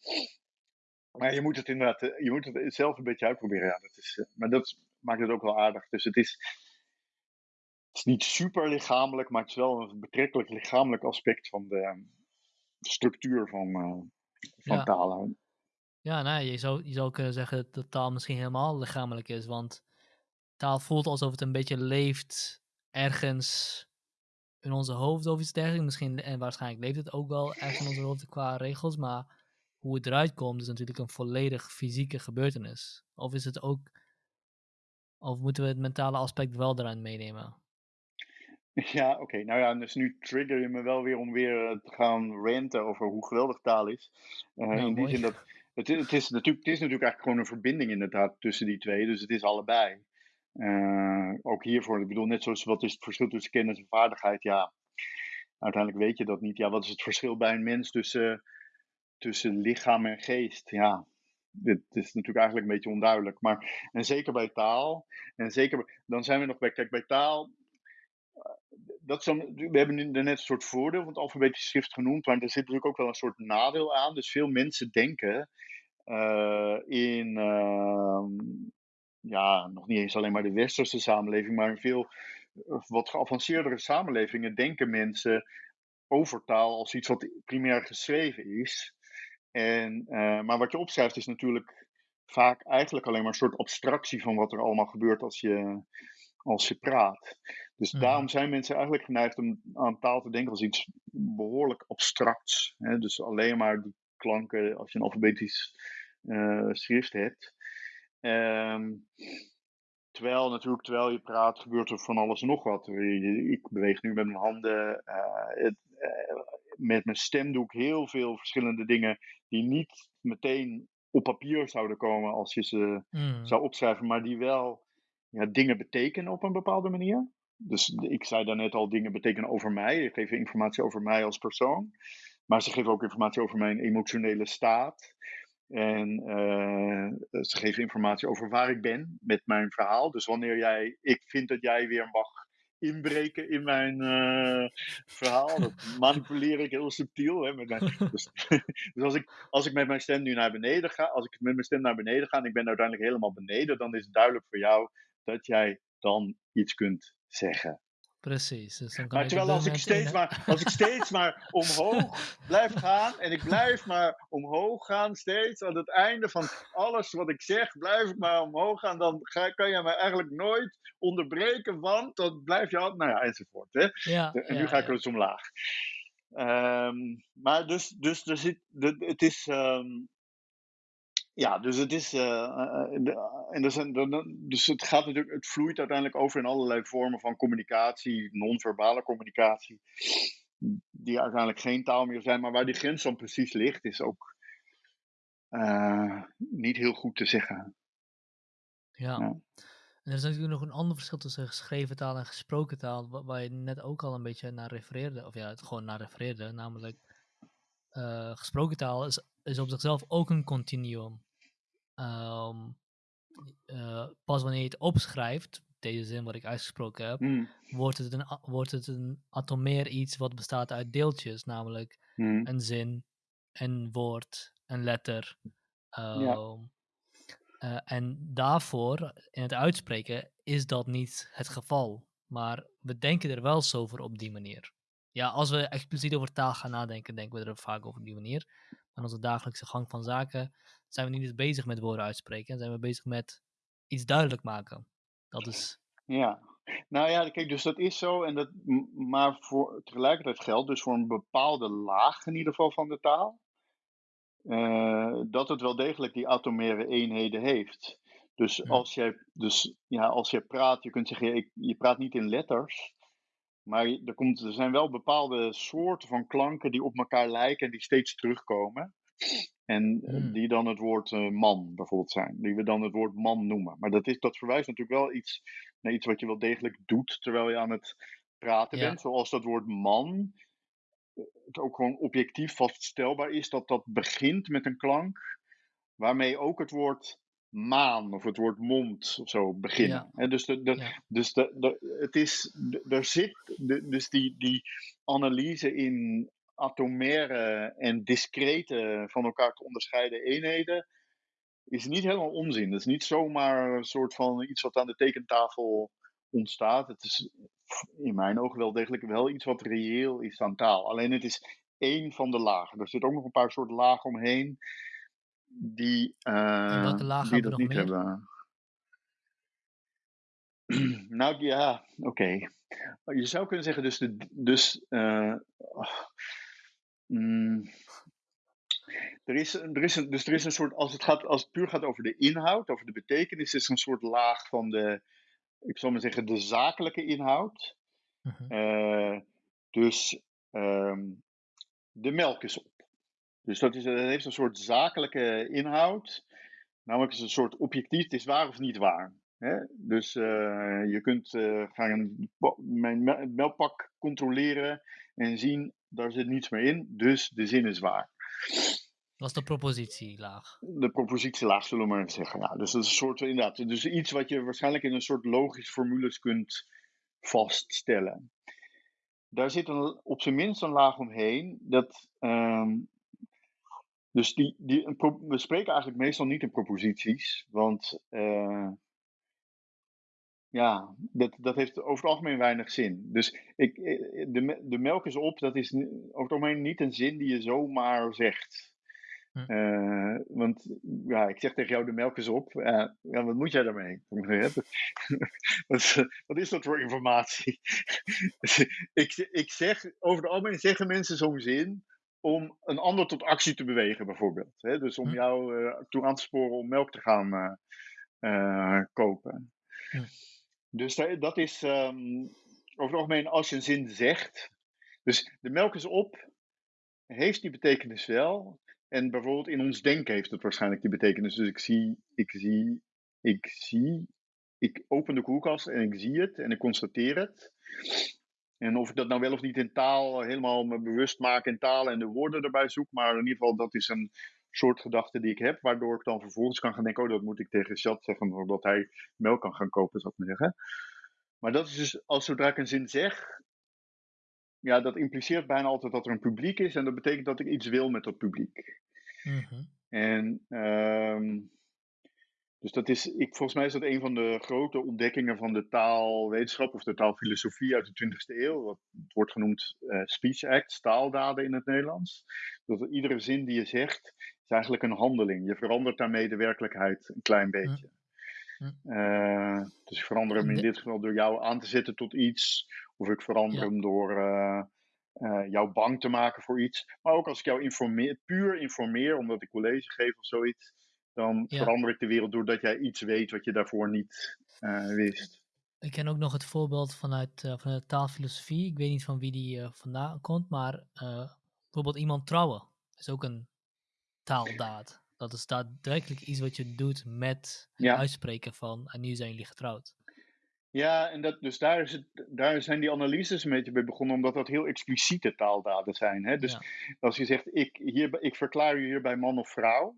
Maar je moet het inderdaad, eh, je moet het zelf een beetje uitproberen. Ja, dat is, uh, maar dat maakt het ook wel aardig. Dus het is, het is niet super lichamelijk, maar het is wel een betrekkelijk lichamelijk aspect van de structuur van, uh, van ja. talen. Ja, nee, je zou, je zou kunnen zeggen dat taal misschien helemaal lichamelijk is, want taal voelt alsof het een beetje leeft ergens in onze hoofd of iets dergelijks. Misschien, en waarschijnlijk leeft het ook wel ergens in onze hoofd qua regels, maar hoe het eruit komt is natuurlijk een volledig fysieke gebeurtenis. Of is het ook Of moeten we het mentale aspect wel eraan meenemen? Ja, oké. Nou ja, dus nu trigger je me wel weer om weer eh, te gaan ranten over hoe geweldig taal is. Uh, Nou, in die zin dat het, is natuurlijk, het is natuurlijk eigenlijk gewoon een verbinding inderdaad tussen die twee. Dus het is allebei. Eh, ook hiervoor, ik bedoel, net zoals wat is het verschil tussen kennis en vaardigheid? Ja, uiteindelijk weet je dat niet. Ja, wat is het verschil bij een mens tussen, tussen lichaam en geest? Ja, dit is natuurlijk eigenlijk een beetje onduidelijk. Maar, en zeker bij taal. En zeker, dan zijn we nog bij, kijk, bij taal dat is dan, we hebben nu net een soort voordeel van het alfabetisch schrift genoemd, maar er zit natuurlijk ook wel een soort nadeel aan. Dus veel mensen denken eh, in, ehm, ja, nog niet eens alleen maar de westerse samenleving, maar in veel eh, wat geavanceerdere samenlevingen denken mensen over taal als iets wat primair geschreven is. En, eh, maar wat je opschrijft is natuurlijk vaak eigenlijk alleen maar een soort abstractie van wat er allemaal gebeurt als je, als je praat. Dus Mhm. daarom zijn mensen eigenlijk geneigd om aan taal te denken als iets behoorlijk abstracts. Hè? Dus alleen maar die klanken als je een alfabetisch eh, schrift hebt. Ehm, terwijl natuurlijk, terwijl je praat, gebeurt er van alles en nog wat. Ik beweeg nu met mijn handen. eh, het, eh, met mijn stem doe ik heel veel verschillende dingen die niet meteen op papier zouden komen als je ze Mm. zou opschrijven, maar die wel ja, dingen betekenen op een bepaalde manier. Dus ik zei daarnet al, dingen betekenen over mij. Die geven informatie over mij als persoon. Maar ze geven ook informatie over mijn emotionele staat. En eh, ze geven informatie over waar ik ben met mijn verhaal. Dus wanneer jij, ik vind dat jij weer mag inbreken in mijn eh, verhaal, dat manipuleer ik heel subtiel. Hè, met mijn, dus dus als, ik, als ik met mijn stem nu naar beneden ga, als ik met mijn stem naar beneden ga en ik ben uiteindelijk helemaal beneden, dan is het duidelijk voor jou dat jij dan iets kunt zeggen. Precies. Dus dan kan Maar terwijl als ik, steeds maar, als ik steeds maar omhoog blijf gaan en ik blijf maar omhoog gaan steeds, aan het einde van alles wat ik zeg, blijf ik maar omhoog gaan, dan ga, kan je mij eigenlijk nooit onderbreken, want dan blijf je altijd, nou ja, enzovoort. Hè? Ja, En nu ja, ga ik dus omlaag. Ehm, maar dus, dus er zit, het is, ehm, ja, dus het is, eh, eh, de- en er zijn, dus het gaat natuurlijk, het vloeit uiteindelijk over in allerlei vormen van communicatie, non-verbale communicatie, die uiteindelijk geen taal meer zijn, maar waar die grens dan precies ligt, is ook eh, niet heel goed te zeggen. Ja. Ja. En er is natuurlijk nog een ander verschil tussen geschreven taal en gesproken taal, wa- waar je net ook al een beetje naar refereerde, of ja, het gewoon naar refereerde, namelijk eh, gesproken taal is, is op zichzelf ook een continuum. Ehm, eh, pas wanneer je het opschrijft, deze zin wat ik uitgesproken heb, Hmm, wordt het, een, wordt het een atomair iets wat bestaat uit deeltjes, namelijk hmm, een zin, een woord, een letter. Ehm, eh, en daarvoor, in het uitspreken, is dat niet het geval. Maar we denken er wel zo over op die manier. Ja, als we expliciet over taal gaan nadenken, denken we er vaak over op die manier. Maar in onze dagelijkse gang van zaken zijn we niet eens bezig met woorden uitspreken. En zijn we bezig met iets duidelijk maken. Dat is... Ja, nou ja, kijk, dus dat is zo. En dat, maar voor, tegelijkertijd geldt dus voor een bepaalde laag in ieder geval van de taal. eh, dat het wel degelijk die atomaire eenheden heeft. Dus als jij, dus, ja, als jij praat, je kunt zeggen, ik, je praat niet in letters. Maar je- er, komt, er zijn wel bepaalde soorten van klanken die op elkaar lijken en die steeds terugkomen. En eh, Hmm. die dan het woord eh, man bijvoorbeeld zijn. Die we dan het woord man noemen. Maar dat, is, dat verwijst natuurlijk wel iets, naar iets wat je wel degelijk doet terwijl je aan het praten Ja. bent. Zoals dat woord man. eh, Het ook gewoon objectief vaststelbaar is dat dat begint met een klank. Waarmee ook het woord maan of het woord mond of zo beginnen. Ja. Hè, dus de, de, Ja. dus de, de, het is, er zit, de, dus die, die analyse in atomaire en discrete van elkaar te onderscheiden eenheden, is niet helemaal onzin. Het is niet zomaar een soort van iets wat aan de tekentafel ontstaat. Het is in mijn ogen wel degelijk wel iets wat reëel is aan taal. Alleen het is één van de lagen. Er zit ook nog een paar soorten lagen omheen die, welke eh, lagen die hebben dat niet nog meer? hebben. Nou ja, oké. Je zou kunnen zeggen, dus, de, dus eh, mm, er is, er is een, dus er is een soort, als het, gaat, als het puur gaat over de inhoud, over de betekenis, is er een soort laag van de, ik zal maar zeggen, de zakelijke inhoud. Mhm. Eh, dus ehm, de melk is op. Dus dat, is, dat heeft een soort zakelijke inhoud. Namelijk is een soort objectief, het is waar of niet waar. Hè? Dus eh, je kunt eh, gaan mijn me- melkpak controleren en zien, daar zit niets meer in, dus de zin is waar. Dat is de propositielaag. De propositielaag, zullen we maar even zeggen. Ja, dus dat is een soort, inderdaad, dus iets wat je waarschijnlijk in een soort logische formules kunt vaststellen. Daar zit een, op zijn minst een laag omheen. Dat, ehm, dus die, die, we spreken eigenlijk meestal niet in proposities, want eh, ja, dat, dat heeft over het algemeen weinig zin. Dus ik, eh, de, de melk is op, dat is over het algemeen niet een zin die je zomaar zegt. Hm. Eh, want ja, ik zeg tegen jou, de melk is op. Eh, ja, wat moet jij daarmee? wat, is- wat is dat voor informatie? ik, ik zeg, over het algemeen zeggen mensen zo'n zin om een ander tot actie te bewegen, bijvoorbeeld. Hè? Dus om Hm. jou toe aan te sporen om melk te gaan kopen. Hm. Dus da- dat is ehm, over het algemeen als je een zin zegt. Dus de melk is op, heeft die betekenis wel. En bijvoorbeeld in ons denken heeft het waarschijnlijk die betekenis. Dus ik zie, ik zie, ik zie, ik open de koelkast en ik zie het en ik constateer het. En of ik dat nou wel of niet in taal helemaal me bewust maak in taal en de woorden erbij zoek. Maar in ieder geval, dat is een soort gedachte die ik heb. Waardoor ik dan vervolgens kan gaan denken, oh dat moet ik tegen Chat zeggen. Zodat hij melk kan gaan kopen, zou ik maar zeggen. Maar dat is dus, als zodra ik een zin zeg, ja, dat impliceert bijna altijd dat er een publiek is. En dat betekent dat ik iets wil met dat publiek. Mhm. En ehm, dus dat is, ik, volgens mij is dat een van de grote ontdekkingen van de taalwetenschap of de taalfilosofie uit de 20e eeuw. Wat, het wordt genoemd eh, speech acts, taaldaden in het Nederlands. Dat iedere zin die je zegt, is eigenlijk een handeling. Je verandert daarmee de werkelijkheid een klein beetje. Eh, dus ik verander hem in dit geval door jou aan te zetten tot iets. Of ik verander Ja. hem door eh, eh, jou bang te maken voor iets. Maar ook als ik jou informeer, puur informeer, omdat ik college geef of zoiets. Dan Ja. verander ik de wereld doordat jij iets weet wat je daarvoor niet wist. Ik ken ook nog het voorbeeld vanuit, vanuit de taalfilosofie. Ik weet niet van wie die vandaan komt, maar bijvoorbeeld iemand trouwen is ook een taaldaad. Dat is daadwerkelijk iets wat je doet met het uitspreken van en nu zijn jullie getrouwd. Ja, en dat, dus daar, is het, daar zijn die analyses een beetje bij begonnen, omdat dat heel expliciete taaldaden zijn. Hè? Dus Ja. als je zegt, ik, hier, ik verklaar je hier bij man of vrouw,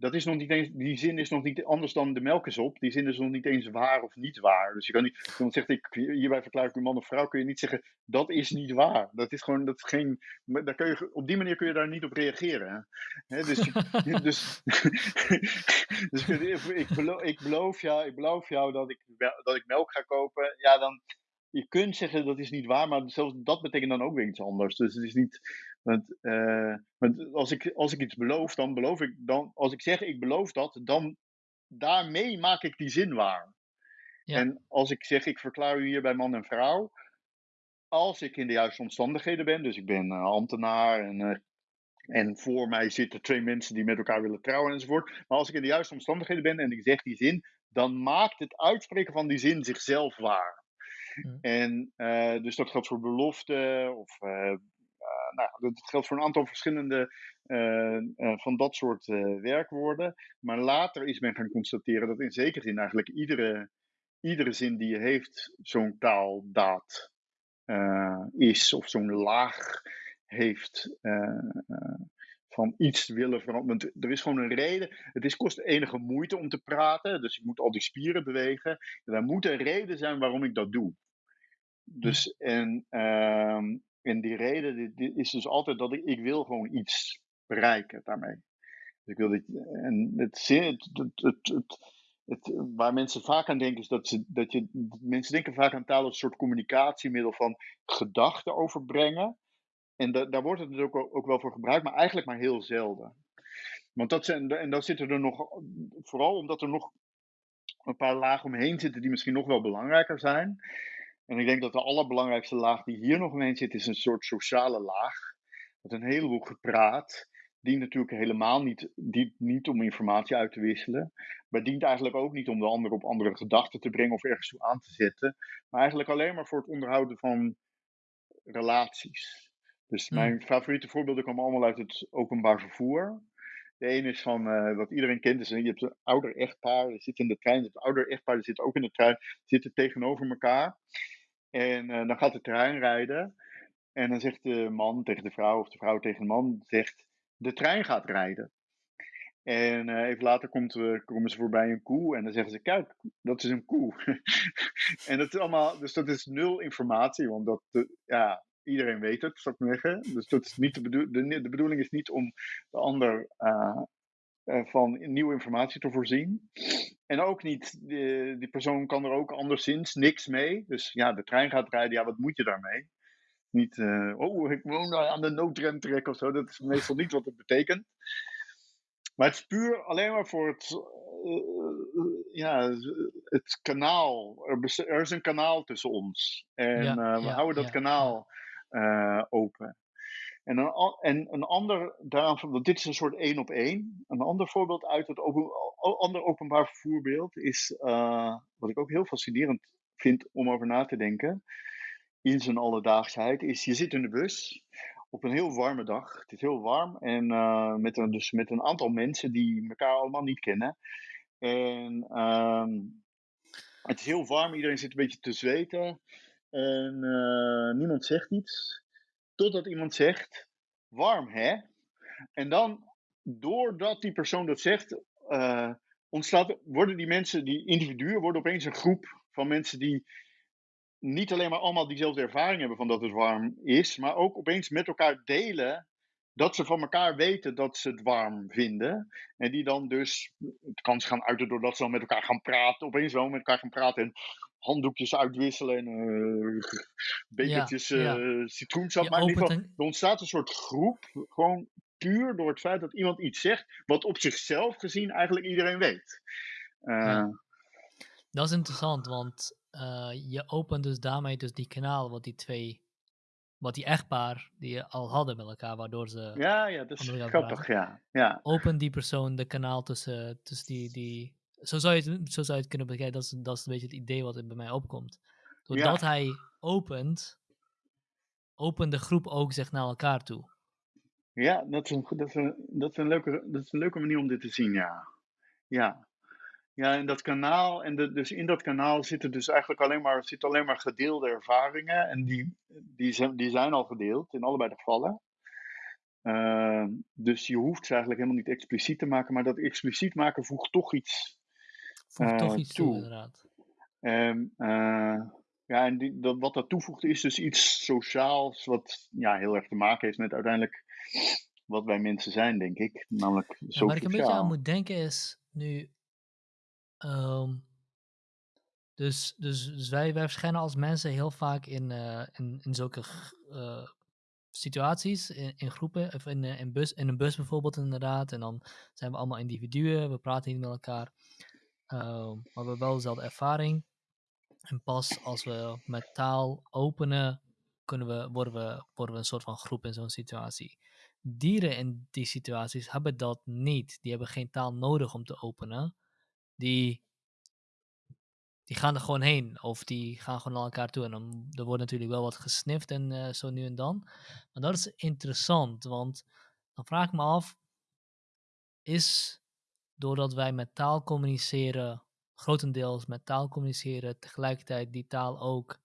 dat is nog niet eens, die zin is nog niet anders dan de melk is op. Die zin is nog niet eens waar of niet waar. Dus je kan niet, iemand zegt, ik, hierbij verklaar ik u man of vrouw, kun je niet zeggen, dat is niet waar. Dat is gewoon, dat is geen, daar kun je, op die manier kun je daar niet op reageren. Hè? Dus, je- dus, dus ik, beloof, ik, beloof jou, ik beloof jou dat ik, dat ik melk ga kopen. Ja, dan, je kunt zeggen dat is niet waar, maar zelfs dat betekent dan ook weer iets anders. Dus het is niet. Want, eh, want als, ik, als ik iets beloof, dan beloof ik. Dan, als ik zeg ik beloof dat, dan daarmee maak ik die zin waar. Ja. En als ik zeg ik verklaar u hier bij man en vrouw. Als ik in de juiste omstandigheden ben, dus ik ben eh, ambtenaar en, eh, en voor mij zitten twee mensen die met elkaar willen trouwen enzovoort. Maar als ik in de juiste omstandigheden ben en ik zeg die zin, dan maakt het uitspreken van die zin zichzelf waar. En dus dat geldt voor belofte of nou, ja, dat geldt voor een aantal verschillende eh, eh, van dat soort eh, werkwoorden. Maar later is men gaan constateren dat in zekere zin eigenlijk iedere, iedere zin die je heeft zo'n taaldaad eh, is of zo'n laag heeft eh, eh, van iets willen veranderen. Want er is gewoon een reden. Het is, kost enige moeite om te praten, dus ik moet al die spieren bewegen. En er moet een reden zijn waarom ik dat doe. Dus, en, ehm, en die reden die, is dus altijd dat ik, ik wil gewoon iets bereiken daarmee. Dus ik wil dit, en het, het, het, het, waar mensen vaak aan denken is dat, ze, dat je, mensen denken vaak aan taal als een soort communicatiemiddel van gedachten overbrengen. En da- daar wordt het dus ook, ook wel voor gebruikt, maar eigenlijk maar heel zelden. Want dat zijn, en dan zitten er nog, vooral omdat er nog een paar lagen omheen zitten die misschien nog wel belangrijker zijn. En ik denk dat de allerbelangrijkste laag die hier nog omheen zit, is een soort sociale laag. Met een heleboel gepraat. dient natuurlijk helemaal niet, niet om informatie uit te wisselen. Maar dient eigenlijk ook niet om de ander op andere gedachten te brengen of ergens toe aan te zetten. Maar eigenlijk alleen maar voor het onderhouden van relaties. Dus Hm. mijn favoriete voorbeelden komen allemaal uit het openbaar vervoer. De ene is van, eh, wat iedereen kent, is je hebt een ouder echtpaar, die zit in de trein. Het ouder echtpaar die zit ook in de trein, zitten tegenover elkaar. En eh, dan gaat de trein rijden. En dan zegt de man tegen de vrouw, of de vrouw tegen de man, zegt, de trein gaat rijden. En eh, even later komt, eh, komen ze voorbij een koe en dan zeggen ze, kijk, dat is een koe. en dat is allemaal, dus dat is nul informatie, want dat, eh, ja, iedereen weet het, zou ik zeggen. Dus dat is niet de, bedoel, de, de bedoeling is niet om de ander van nieuwe informatie te voorzien. En ook niet, die, die persoon kan er ook anderszins niks mee. Dus ja, de trein gaat rijden, ja, wat moet je daarmee? Niet, eh, oh, ik woon aan de noodrem trekken of zo. Dat is meestal niet wat het betekent. Maar het is puur alleen maar voor het, uh, ja, het kanaal. Er, is een kanaal tussen ons. En Ja, uh, we ja, houden dat ja, kanaal open. En een, en een ander, daaraan, want dit is een soort één op één. Een ander voorbeeld uit het open, ander openbaar vervoerbeeld is, uh, wat ik ook heel fascinerend vind om over na te denken, in zijn alledaagsheid, is je zit in de bus op een heel warme dag. Het is heel warm en uh, met, een, dus met een aantal mensen die elkaar allemaal niet kennen. En um, het is heel warm, iedereen zit een beetje te zweten en uh, niemand zegt iets. Totdat iemand zegt, warm hè? En dan, doordat die persoon dat zegt, uh, ontstaat, worden die mensen, die individuen, worden opeens een groep van mensen die niet alleen maar allemaal diezelfde ervaring hebben van dat het warm is, maar ook opeens met elkaar delen dat ze van elkaar weten dat ze het warm vinden. En die dan dus, het kan ze gaan uiten doordat ze dan met elkaar gaan praten, opeens wel met elkaar gaan praten en handdoekjes uitwisselen en uh, bekertjes ja, ja. Uh, citroensap. maar in ieder geval, er ontstaat een soort groep, gewoon puur door het feit dat iemand iets zegt, wat op zichzelf gezien eigenlijk iedereen weet. Ja. Dat is interessant, want je opent dus daarmee dus die kanaal wat die twee, wat die echtpaar die al hadden met elkaar, waardoor ze... Ja, ja, dat is grappig, ja. ja. Open die persoon de kanaal tussen, tussen die, die... Zo zou, je het, zo zou je het kunnen bekijken, dat is, dat is een beetje het idee wat er bij mij opkomt. Doordat ja. hij opent, opent de groep ook zich naar elkaar toe. Ja, dat is een, dat is een, dat is een, leuke, dat is een leuke manier om dit te zien, ja. Ja, ja, in dat kanaal, en de, dus in dat kanaal zitten dus eigenlijk alleen maar, zitten alleen maar gedeelde ervaringen. En die, die, zijn, die zijn al gedeeld in allebei de gevallen. Uh, dus je hoeft ze eigenlijk helemaal niet expliciet te maken, maar dat expliciet maken voegt toch iets, voegt toch iets toe. toe inderdaad. En, uh, ja, en die, dat, wat dat toevoegt is dus iets sociaals, wat ja, heel erg te maken heeft met uiteindelijk wat wij mensen zijn, denk ik. Namelijk ja, zo Waar ik een beetje aan moet denken is nu Um, dus, dus, dus wij, wij verschijnen als mensen heel vaak in, uh, in, in zulke uh, situaties, in, in, groepen, of in, in, bus, in een bus bijvoorbeeld inderdaad. En dan zijn we allemaal individuen, we praten niet met elkaar. Uh, we hebben wel dezelfde ervaring. En pas als we met taal openen, kunnen we, worden, we, worden een soort van groep in zo'n situatie. Dieren in die situaties hebben dat niet. Die hebben geen taal nodig om te openen die, die gaan er gewoon heen. Of die gaan gewoon naar elkaar toe. En dan er wordt natuurlijk wel wat gesnift en uh, zo nu en dan. Maar dat is interessant, want dan vraag ik me af, is doordat wij met taal communiceren, grotendeels met taal communiceren, tegelijkertijd die taal ook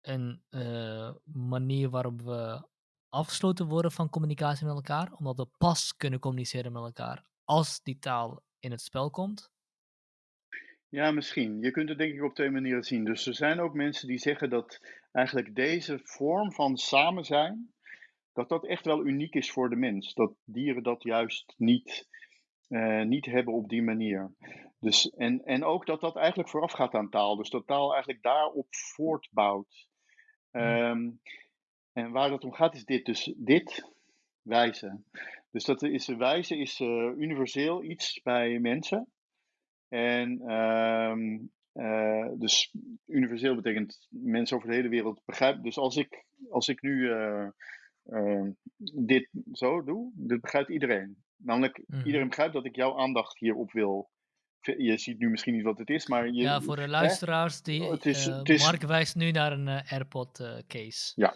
een uh, manier waarop we afgesloten worden van communicatie met elkaar, omdat we pas kunnen communiceren met elkaar als die taal in het spel komt? Ja, misschien. Je kunt het denk ik op twee manieren zien. Dus er zijn ook mensen die zeggen dat eigenlijk deze vorm van samen zijn, dat dat echt wel uniek is voor de mens. Dat dieren dat juist niet, uh, niet hebben op die manier. Dus, en, en ook dat dat eigenlijk voorafgaat aan taal. Dus dat taal eigenlijk daarop voortbouwt. Um, en waar het om gaat is dit. Dus dit, wijzen. Dus dat is, wijzen is uh, universeel iets bij mensen. En um, uh, dus universeel betekent mensen over de hele wereld begrijpen. Dus als ik, als ik nu uh, dit zo doe, dit begrijpt iedereen. Namelijk, Mhm. iedereen begrijpt dat ik jouw aandacht hierop wil. Je ziet nu misschien niet wat het is, maar je, Ja, voor de hè? luisteraars, die, Het is- eh, het is- Mark wijst nu naar een eh, AirPod eh, case.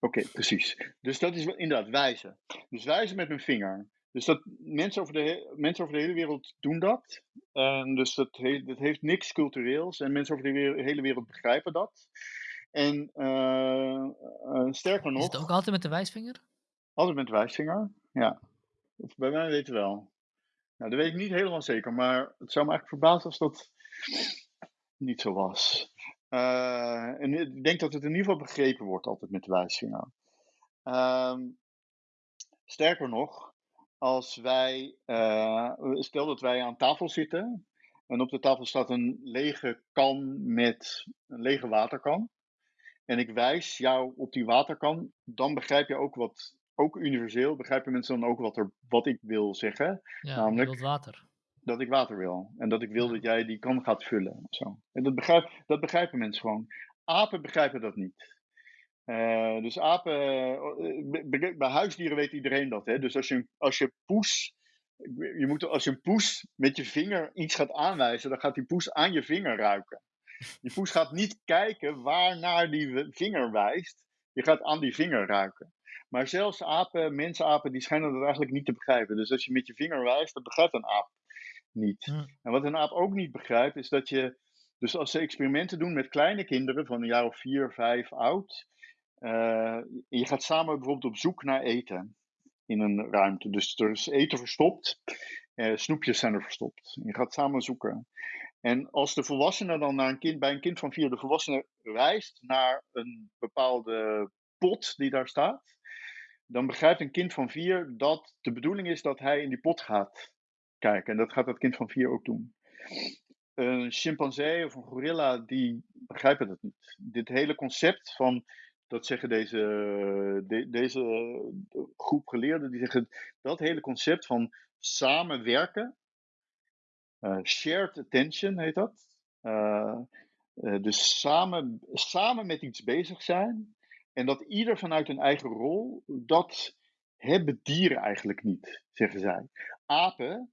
Oké, precies. Dus dat is inderdaad wijzen. Dus wijzen met mijn vinger. Dus dat, mensen, over de, mensen over de hele wereld doen dat. Dus dat, he- dat heeft niks cultureels. En mensen over de hele wereld begrijpen dat. En sterker Is nog, het ook altijd met de wijsvinger? altijd met wijsvinger. Ja, Of bij mij weten wel. Nou, dat weet ik niet helemaal zeker. Maar het zou me eigenlijk verbazen als dat niet zo was. Eh, en ik denk dat het in ieder geval begrepen wordt altijd met de wijsvinger. Ehm, sterker nog, als wij, eh, stel dat wij aan tafel zitten en op de tafel staat een lege kan met een lege waterkan. En ik wijs jou op die waterkan, dan begrijp je ook wat, ook universeel, begrijpen mensen dan ook wat, er, wat ik wil zeggen. Ja, Namelijk- wilt water. Dat ik water wil. En dat ik wil Ja. dat jij die kan gaat vullen. Zo. En dat, begrijp, dat begrijpen mensen gewoon. Apen begrijpen dat niet. Eh, dus apen, eh, bij- huisdieren weet iedereen dat. Hè? Dus als je, als je poes, je moet, als je een poes met je vinger iets gaat aanwijzen, dan gaat die poes aan je vinger ruiken. Die poes gaat niet kijken waarnaar die we- vinger wijst. Je gaat aan die vinger ruiken. Maar zelfs apen, mensapen, die schijnen dat eigenlijk niet te begrijpen. Dus als je met je vinger wijst, dat begrijpt een aap niet. En wat een aap ook niet begrijpt, is dat je. Dus als ze experimenten doen met kleine kinderen van een jaar of vier, vijf oud. eh, je gaat samen bijvoorbeeld op zoek naar eten in een ruimte. Dus er is eten verstopt, eh, snoepjes zijn er verstopt. Je gaat samen zoeken. En als de volwassene dan naar een kind, bij een kind van vier, de volwassene wijst naar een bepaalde pot die daar staat, dan begrijpt een kind van vier dat de bedoeling is dat hij in die pot gaat kijken. En dat gaat dat kind van vier ook doen. Een chimpansee of een gorilla, die begrijpen dat niet. Dit hele concept van, dat zeggen deze, de- deze groep geleerden, die zeggen dat hele concept van samenwerken, eh, shared attention heet dat. Eh, eh, dus samen, samen met iets bezig zijn. En dat ieder vanuit een eigen rol, dat hebben dieren eigenlijk niet, zeggen zij. Apen,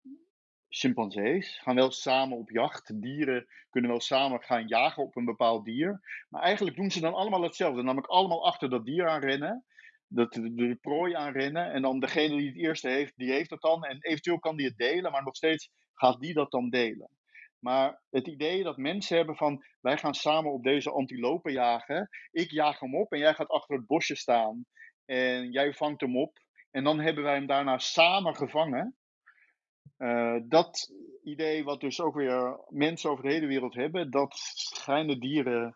chimpansees, gaan wel samen op jacht. Dieren kunnen wel samen gaan jagen op een bepaald dier. Maar eigenlijk doen ze dan allemaal hetzelfde. Namelijk allemaal achter dat dier aanrennen. Dat de, prooi aanrennen. En dan degene die het eerste heeft, die heeft het dan. En eventueel kan die het delen, maar nog steeds gaat die dat dan delen. Maar het idee dat mensen hebben van wij gaan samen op deze antilopen jagen. Ik jaag hem op en jij gaat achter het bosje staan. En jij vangt hem op. En dan hebben wij hem daarna samen gevangen. Eh, dat idee, wat dus ook weer mensen over de hele wereld hebben, dat schijnen dieren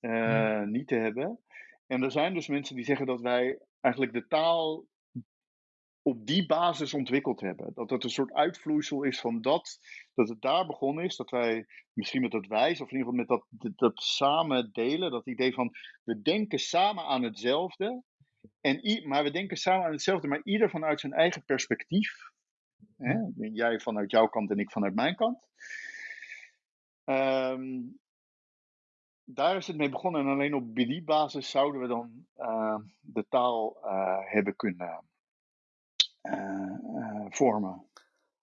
eh, niet te hebben. En er zijn dus mensen die zeggen dat wij eigenlijk de taal op die basis ontwikkeld hebben. Dat het een soort uitvloeisel is van dat, dat het daar begonnen is, dat wij misschien met dat wijs, of in ieder geval met dat, dat, dat samen delen, dat idee van we denken samen aan hetzelfde, en maar we denken samen aan hetzelfde, maar ieder vanuit zijn eigen perspectief. Hè? Jij vanuit jouw kant en ik vanuit mijn kant. Ehm, daar is het mee begonnen en alleen op die basis zouden we dan eh, de taal eh, hebben kunnen vormen.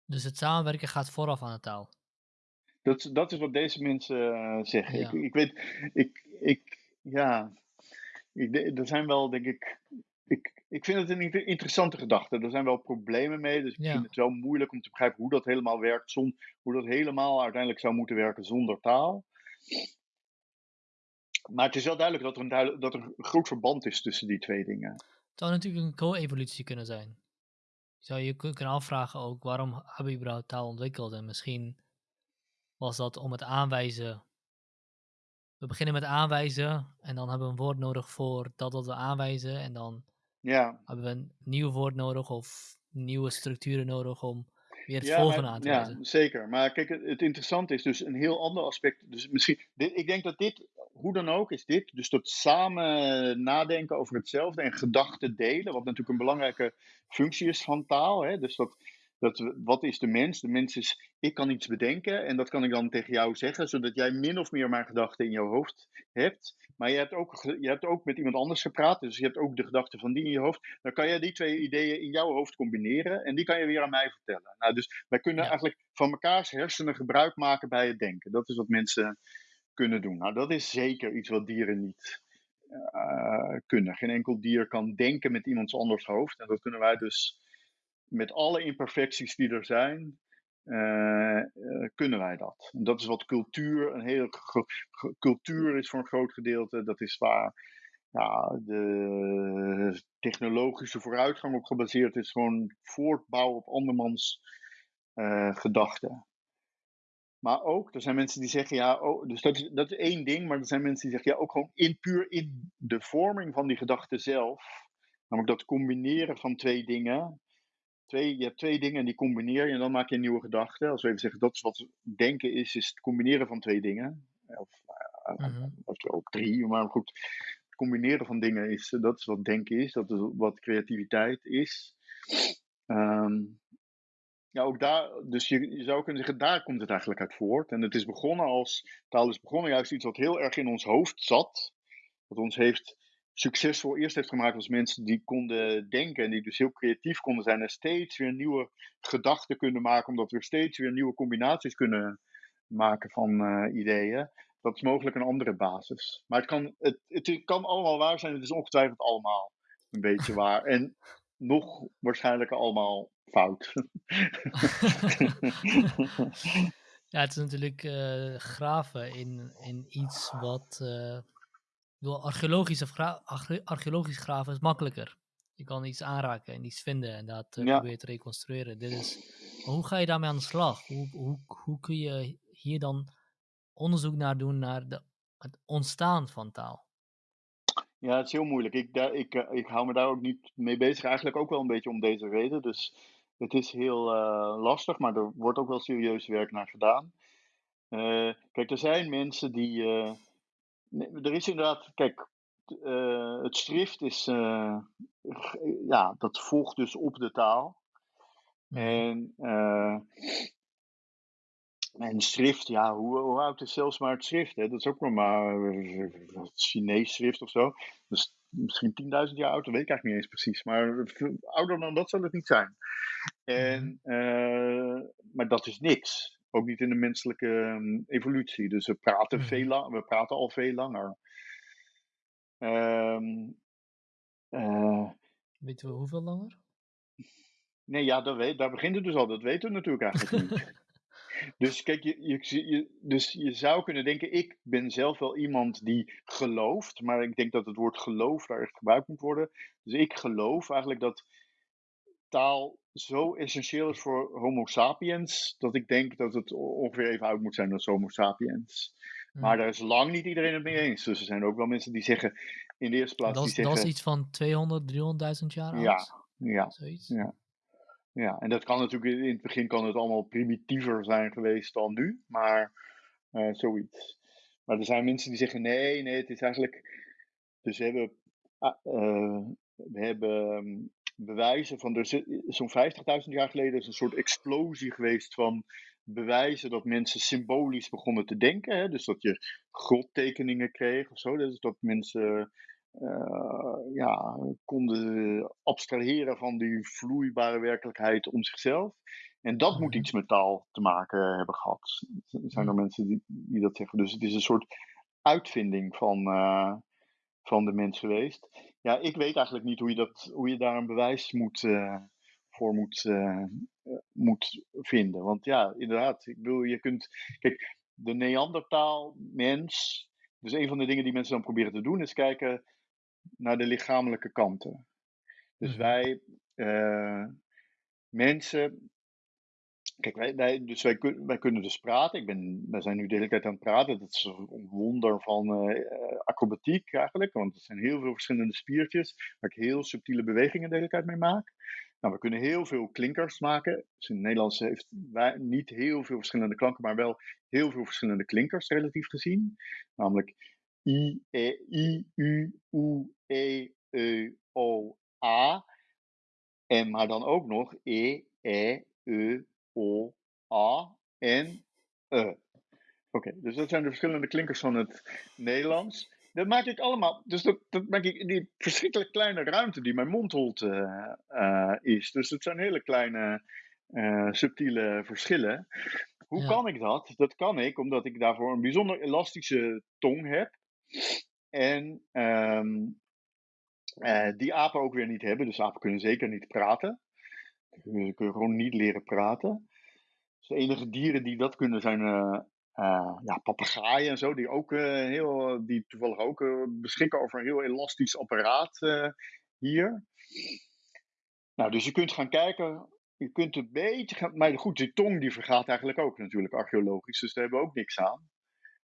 Dus het samenwerken gaat vooraf aan de taal. Dat, dat is wat deze mensen eh, zeggen. Ja. Ik, ik weet, ik, ik, ja, ik, er zijn wel, denk ik, ik, ik vind het een inter- interessante gedachte. Er zijn wel problemen mee, dus ik Ja. vind het wel moeilijk om te begrijpen hoe dat helemaal werkt, zon, hoe dat helemaal uiteindelijk zou moeten werken zonder taal. Maar het is wel duidelijk dat er een, duidelijk, dat er een groot verband is tussen die twee dingen. Het zou natuurlijk een co-evolutie kunnen zijn. Zou je kun- kunnen afvragen ook waarom überhaupt taal ontwikkeld en misschien was dat om het aanwijzen. We beginnen met aanwijzen en dan hebben we een woord nodig voor dat wat we aanwijzen en dan Ja, hebben we een nieuw woord nodig of nieuwe structuren nodig om weer het Ja, aan te ja, zeker. Maar kijk, het, het interessante is dus een heel ander aspect. Dus misschien, dit, ik denk dat dit, hoe dan ook, is dit, dus dat samen nadenken over hetzelfde en gedachten delen, wat natuurlijk een belangrijke functie is van taal. Hè? Dus dat Dat, wat is de mens? De mens is, ik kan iets bedenken en dat kan ik dan tegen jou zeggen, zodat jij min of meer mijn gedachten in jouw hoofd hebt. Maar je hebt, ook, je hebt ook met iemand anders gepraat, dus je hebt ook de gedachten van die in je hoofd. Dan kan jij die twee ideeën in jouw hoofd combineren en die kan je weer aan mij vertellen. Nou, dus wij kunnen Ja. eigenlijk van mekaars hersenen gebruik maken bij het denken. Dat is wat mensen kunnen doen. Nou, dat is zeker iets wat dieren niet eh, kunnen. Geen enkel dier kan denken met iemands anders hoofd. En dat kunnen wij dus met alle imperfecties die er zijn, eh, eh, kunnen wij dat. En dat is wat cultuur, een hele cultuur is voor een groot gedeelte. Dat is waar ja, de technologische vooruitgang op gebaseerd is. Gewoon voortbouwen op andermans eh, gedachten. Maar ook, er zijn mensen die zeggen, ja, oh, dus dat is, dat is één ding, maar er zijn mensen die zeggen, ja, ook gewoon in, puur in de vorming van die gedachte zelf, namelijk dat combineren van twee dingen. Twee, je hebt twee dingen en die combineer je en dan maak je een nieuwe gedachte. Als we even zeggen, dat is wat denken is, is het combineren van twee dingen. Of, uh, oftewel drie, maar goed. Het combineren van dingen is, eh, dat is wat denken is, dat is wat creativiteit is. Ehm, ja, ook daar, dus je, je zou kunnen zeggen, daar komt het eigenlijk uit voort. En het is begonnen als, taal is begonnen juist iets wat heel erg in ons hoofd zat. Wat ons heeft succesvol eerst heeft gemaakt als mensen die konden denken en die dus heel creatief konden zijn en steeds weer nieuwe gedachten kunnen maken, omdat we steeds weer nieuwe combinaties kunnen maken van eh, ideeën. Dat is mogelijk een andere basis. Maar het kan, het, het kan allemaal waar zijn, het is ongetwijfeld allemaal een beetje waar. En nog waarschijnlijk allemaal fout. ja, het is natuurlijk eh, graven in, in iets wat. eh door archeologische gra- archeologisch graven is makkelijker. Je kan iets aanraken en iets vinden en dat uh, Ja. te reconstrueren. Dit is, maar hoe ga je daarmee aan de slag? Hoe, hoe, hoe kun je hier dan onderzoek naar doen naar de, het ontstaan van taal? Ja, het is heel moeilijk. Ik, daar, ik, eh, ik hou me daar ook niet mee bezig. Eigenlijk ook wel een beetje om deze reden. Dus het is heel uh, lastig, maar er wordt ook wel serieus werk naar gedaan. Kijk, er zijn mensen die. Nee, er is inderdaad. Kijk, uh, het schrift is. uh, ja, dat volgt dus op de taal. En. uh, en schrift, ja, hoe, hoe oud is zelfs maar het schrift? Hè? Dat is ook nog maar Chinees schrift of zo. Dus misschien 10.000 jaar oud, dat weet ik eigenlijk niet eens precies. Maar ouder dan dat zal het niet zijn. En, uh, maar dat is niks. Ook niet in de menselijke um, evolutie. Dus we praten, veel lang, we praten al veel langer. Um, uh, Weten we hoeveel langer? Nee, ja, dat weet, daar begint het dus al. Dat weten we natuurlijk eigenlijk niet. Dus kijk, je, je, je, dus je zou kunnen denken, ik ben zelf wel iemand die gelooft, maar ik denk dat het woord geloof daar echt gebruikt moet worden. Dus ik geloof eigenlijk dat taal zo essentieel is voor Homo sapiens, dat ik denk dat het ongeveer even oud moet zijn als Homo sapiens. Maar daar is lang niet iedereen het mee eens. Dus er zijn ook wel mensen die zeggen, in de eerste plaats Dat is, die dat zeggen... is iets van 200, 300.000 jaar oud? Ja, ja, Zoiets? ja. Ja, en dat kan natuurlijk in het begin kan het allemaal primitiever zijn geweest dan nu, maar uh, zoiets. Maar er zijn mensen die zeggen nee, nee, het is eigenlijk. Dus we hebben, uh, we hebben um, bewijzen van. Zo'n 50.000 jaar geleden is een soort explosie geweest van bewijzen dat mensen symbolisch begonnen te denken. Hè? Dus dat je godtekeningen kreeg of zo. Dus dat mensen uh, ja, konden abstraheren van die vloeibare werkelijkheid om zichzelf. En dat moet iets met taal te maken hebben gehad. Er zijn er mensen die, die dat zeggen. Dus het is een soort uitvinding van, uh, van de mens geweest. Ja, ik weet eigenlijk niet hoe je, dat, hoe je daar een bewijs moet, uh, voor moet, moet vinden. Want ja, inderdaad, ik bedoel, je kunt. Kijk, de Neandertaal mens. Dus een van de dingen die mensen dan proberen te doen is kijken naar de lichamelijke kanten. Dus Mhm. wij, uh, mensen. Kijk, wij, wij, dus wij, wij kunnen dus praten. Ik ben, wij zijn nu de hele tijd aan het praten. Dat is een wonder van uh, acrobatiek eigenlijk. Want er zijn heel veel verschillende spiertjes. Waar ik heel subtiele bewegingen de hele tijd mee maak. Nou, we kunnen heel veel klinkers maken. Dus in het Nederlands heeft wij niet heel veel verschillende klanken, maar wel heel veel verschillende klinkers relatief gezien. Namelijk I, E, I, U, U, E, E, O, A. En maar dan ook nog E, E, E, o, a en e. Oké, dus dat zijn de verschillende klinkers van het Nederlands. Dat maak ik allemaal. Dus dat, dat maak ik die verschrikkelijk kleine ruimte die mijn mond holt eh, eh, is. Dus dat zijn hele kleine, eh, subtiele verschillen. Hoe kan ik dat? Dat kan ik omdat ik daarvoor een bijzonder elastische tong heb. En ehm, die apen ook weer niet hebben. Dus apen kunnen zeker niet praten. Ze kunnen gewoon niet leren praten. Dus de enige dieren die dat kunnen zijn eh, ja, papegaaien en zo. Die, ook, eh, heel, die toevallig ook beschikken over een heel elastisch apparaat hier. Nou, dus je kunt gaan kijken. Je kunt een beetje. Maar goed, die tong die vergaat eigenlijk ook natuurlijk archeologisch. Dus daar hebben we ook niks aan.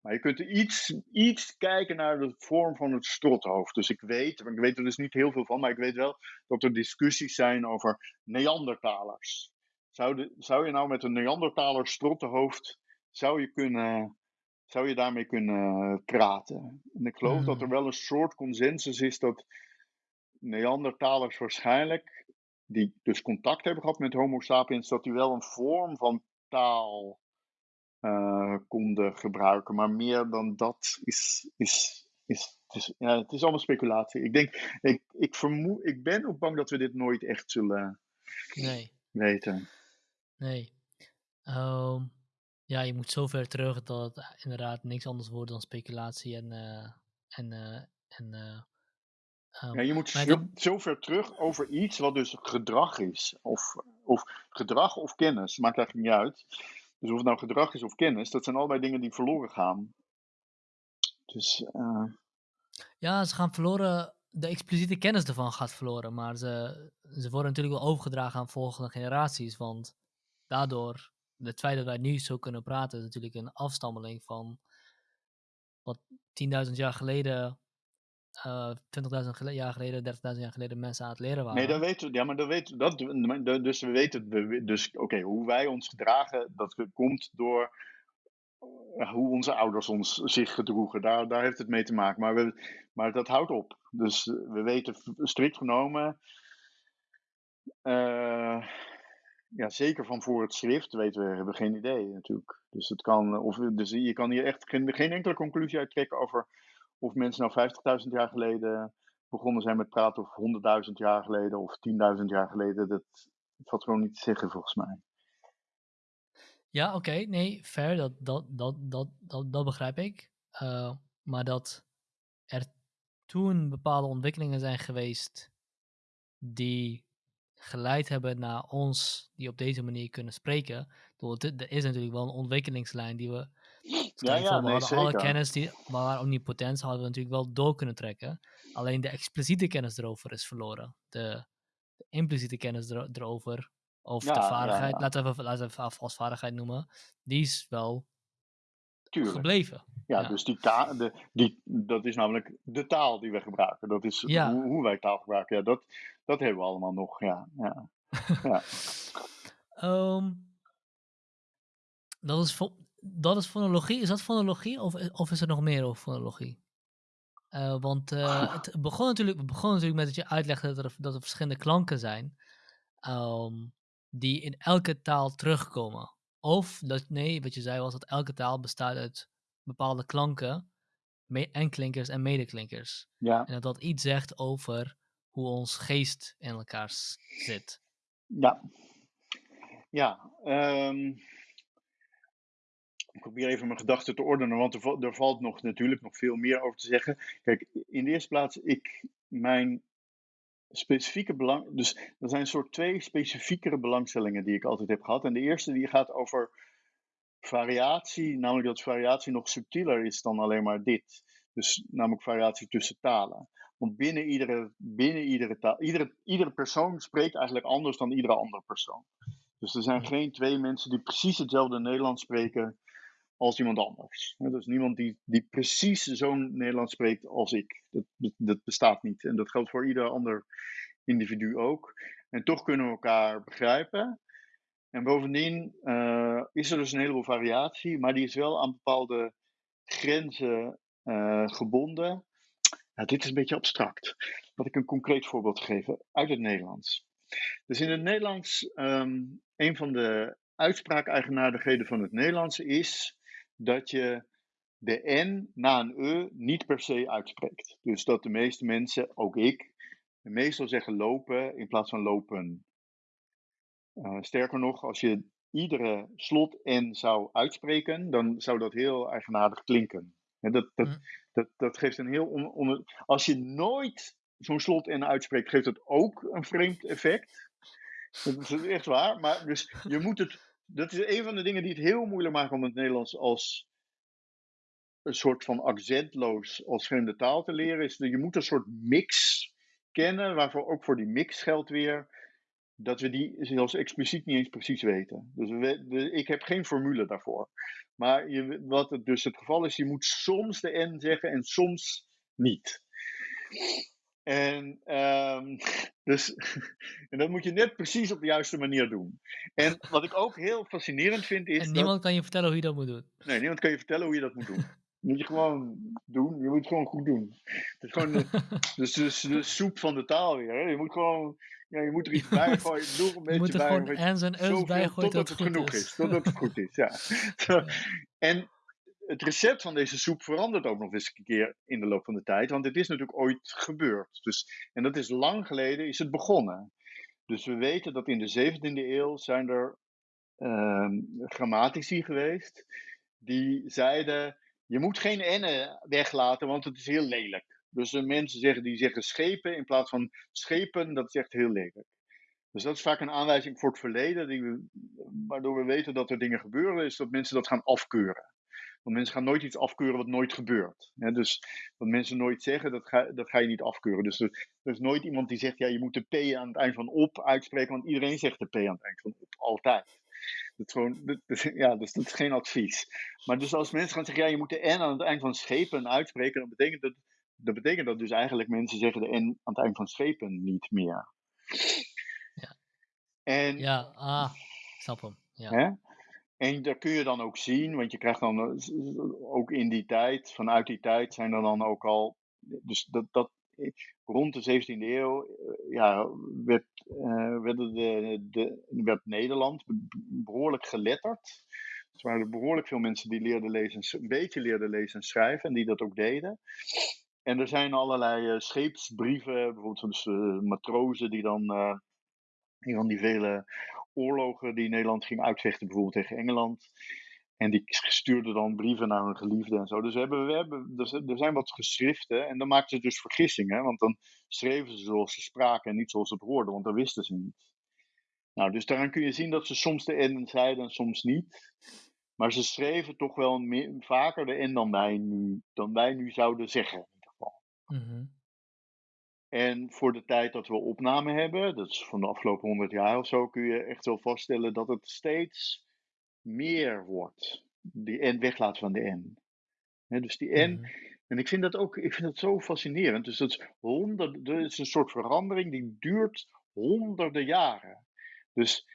Maar je kunt er iets, iets kijken naar de vorm van het strothoofd. Dus ik weet, ik weet er dus niet heel veel van, maar ik weet wel dat er discussies zijn over Neandertalers. Zou, de, zou je nou met een Neandertaler strottenhoofd, zou je, kunnen, zou je daarmee kunnen praten? En ik geloof dat er wel een soort consensus is dat Neandertalers waarschijnlijk, die dus contact hebben gehad met Homo sapiens, dat die wel een vorm van taal eh, konden gebruiken. Maar meer dan dat is. is, is, het, is ja, het is allemaal speculatie. Ik denk, ik, ik, vermoed, ik ben ook bang dat we dit nooit echt zullen Nee, weten. nee. Ehm, ja, je moet zo ver terug dat het inderdaad niks anders wordt dan speculatie en. eh, en, eh, en eh, ehm, Ja, je moet zo, zo ver terug over iets wat dus gedrag is. Of, of gedrag of kennis, maakt eigenlijk niet uit. Dus of het nou gedrag is of kennis, dat zijn allebei dingen die verloren gaan. Dus eh, Ja, ze gaan verloren. De expliciete kennis ervan gaat verloren. Maar ze, ze worden natuurlijk wel overgedragen aan volgende generaties. Want daardoor, het feit dat wij nu zo kunnen praten, is natuurlijk een afstammeling van wat 10.000 jaar geleden, eh 20.000 gele- jaar geleden, 30.000 jaar geleden mensen aan het leren waren. Nee, dat weten we. Ja, maar dat weten we. Dat, dus we weten. we Dus oké, hoe wij ons gedragen, dat komt door eh, hoe onze ouders ons zich gedroegen. Daar, daar heeft het mee te maken. Maar, we, maar dat houdt op. Dus eh, we weten strikt genomen. eh, ja, zeker van voor het schrift weten we, hebben geen idee natuurlijk. Dus, het kan, of, dus je kan hier echt geen, geen enkele conclusie uittrekken over of mensen nou 50.000 jaar geleden begonnen zijn met praten of 100.000 jaar geleden of 10.000 jaar geleden. Dat valt gewoon niet te zeggen volgens mij. Ja, oké, nee, fair, dat, dat, dat, dat, dat, dat begrijp ik. Eh, maar dat er toen bepaalde ontwikkelingen zijn geweest die geleid hebben naar ons, die op deze manier kunnen spreken. Er is natuurlijk wel een ontwikkelingslijn die we. Ja, we nee, hadden alle kennis die we waren omnipotent, hadden we natuurlijk wel door kunnen trekken. Alleen de expliciete kennis erover is verloren. De, de impliciete kennis er, erover, of Ja, de ja, vaardigheid, ja. laten we even, laten we als vaardigheid noemen, die is wel Tuurlijk. gebleven. Ja, ja. dus die de, die, dat is namelijk de taal die we gebruiken. Dat is Ja. hoe, hoe wij taal gebruiken. Ja, dat, dat hebben we allemaal nog. Ja, ja. ja. Ehm, dat, is fo- dat is fonologie. Is dat fonologie of, of is er nog meer over fonologie? Eh, want eh, het begon natuurlijk, begon natuurlijk met dat je uitlegde dat er, dat er verschillende klanken zijn ehm, die in elke taal terugkomen. Of dat, nee, wat je zei was dat elke taal bestaat uit bepaalde klanken en klinkers en medeklinkers. ja. En dat dat iets zegt over hoe ons geest in elkaar zit. Ja, ja ehm, ik probeer even mijn gedachten te ordenen, want er, val- er valt nog, natuurlijk nog veel meer over te zeggen. Kijk, in de eerste plaats, ik, mijn specifieke belang, dus er zijn soort twee specifiekere belangstellingen die ik altijd heb gehad. En de eerste die gaat over variatie, namelijk dat variatie nog subtieler is dan alleen maar dit. Dus namelijk variatie tussen talen. Want binnen iedere, binnen iedere taal, iedere, iedere persoon spreekt eigenlijk anders dan iedere andere persoon. Dus er zijn geen twee mensen die precies hetzelfde Nederlands spreken als iemand anders. Dus niemand die, die precies zo'n Nederlands spreekt als ik. Dat, dat, dat bestaat niet. En dat geldt voor ieder ander individu ook. En toch kunnen we elkaar begrijpen. En bovendien eh, is er dus een heleboel variatie, maar die is wel aan bepaalde grenzen eh, gebonden. Nou, dit is een beetje abstract. Laat ik een concreet voorbeeld geven uit het Nederlands. Dus in het Nederlands, ehm, een van de uitspraakeigenaardigheden van het Nederlands is dat je de N na een E niet per se uitspreekt. Dus dat de meeste mensen, ook ik, meestal zeggen lopen in plaats van lopen. Uh, sterker nog, als je iedere slot N zou uitspreken, dan zou dat heel eigenaardig klinken. En dat, dat, mm. dat, dat geeft een heel. On, als je nooit zo'n slot N uitspreekt, geeft het ook een vreemd effect. Dat is echt waar. Maar dus je moet het. Dat is een van de dingen die het heel moeilijk maken om het Nederlands als een soort van accentloos als vreemde taal te leren. Is je moet een soort mix kennen, waarvoor ook voor die mix geldt weer dat we die zelfs expliciet niet eens precies weten. Dus we, ik heb geen formule daarvoor. Maar je, wat het dus het geval is, je moet soms de N zeggen en soms niet. En, um, dus, en dat moet je net precies op de juiste manier doen. En wat ik ook heel fascinerend vind is. En niemand kan je vertellen hoe je dat moet doen. Nee, niemand kan je vertellen hoe je dat moet doen. moet je gewoon doen. Je moet het gewoon goed doen. Het is gewoon de, dus, dus de soep van de taal weer. Hè? Je moet gewoon ja, je moet er iets bij gooien. Doe een beetje gewoon en zijn bij gooien tot het, genoeg is. Totdat het goed is, ja. en het recept van deze soep verandert ook nog eens een keer in de loop van de tijd. Want het is natuurlijk ooit gebeurd. Dus, en dat is lang geleden is het begonnen. Dus we weten dat in de 17e eeuw zijn er uh, grammatici geweest. Die zeiden, je moet geen enne weglaten, want het is heel lelijk. Dus de mensen zeggen, die zeggen schepen in plaats van schepen, dat is echt heel lelijk. Dus dat is vaak een aanwijzing voor het verleden, we, waardoor we weten dat er dingen gebeuren, is dat mensen dat gaan afkeuren. Want mensen gaan nooit iets afkeuren wat nooit gebeurt. dus wat mensen nooit zeggen, dat ga, dat ga je niet afkeuren. Dus er, er, is nooit iemand die zegt, ja, je moet de P aan het eind van op uitspreken, want iedereen zegt de P aan het eind van op, altijd. Dat is gewoon, ja, dus dat is geen advies. Maar dus als mensen gaan zeggen, ja, je moet de N aan het eind van schepen uitspreken, dan betekent dat dat betekent dat dus eigenlijk mensen zeggen de N aan het eind van schepen niet meer. Ja, en, ja ah, snap hem. Ja. En dat kun je dan ook zien, want je krijgt dan eh, ook in die tijd, vanuit die tijd zijn er dan ook al, dus dat, dat rond de 17e eeuw eh, ja, werd, uh, de, de, werd Nederland behoorlijk geletterd. Er waren behoorlijk veel mensen die leerden lezen, een beetje leerden lezen en schrijven en die dat ook deden. En er zijn allerlei scheepsbrieven, bijvoorbeeld dus, uh, matrozen die dan, die dan die vele oorlogen die Nederland ging uitvechten, bijvoorbeeld tegen Engeland. En die stuurden dan brieven naar hun geliefden en zo. Dus we hebben, we hebben, er zijn wat geschriften en dan maakten ze dus vergissingen. Want dan schreven ze zoals ze spraken en niet zoals ze het hoorden, want dat wisten ze niet. Nou, dus daaraan kun je zien dat ze soms de N zeiden en soms niet. Maar ze schreven toch wel meer, vaker de N dan wij, nu, dan wij nu zouden zeggen. Mhm. En voor de tijd dat we opname hebben, dat is van de afgelopen 100 jaar of zo, kun je echt wel vaststellen dat het steeds meer wordt. Die N weglaat van de N. dus die N. Mhm. En ik vind dat ook ik vind dat zo fascinerend. Dus dat is, honderd, dat is een soort verandering die duurt honderden jaren. Dus,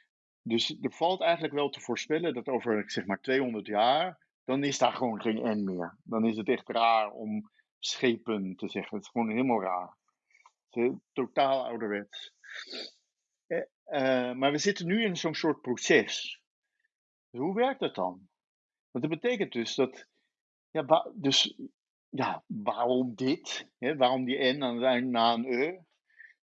dus er valt eigenlijk wel te voorspellen dat over zeg maar 200 jaar, dan is daar gewoon geen N meer. Dan is het echt raar om schepen te zeggen. Het is gewoon helemaal raar. Totaal ouderwets. Eh, eh, maar we zitten nu in zo'n soort proces. Hoe werkt dat dan? Want dat betekent dus dat. Ja, dus, ja waarom dit? Hè? Waarom die N aan het eind na een E?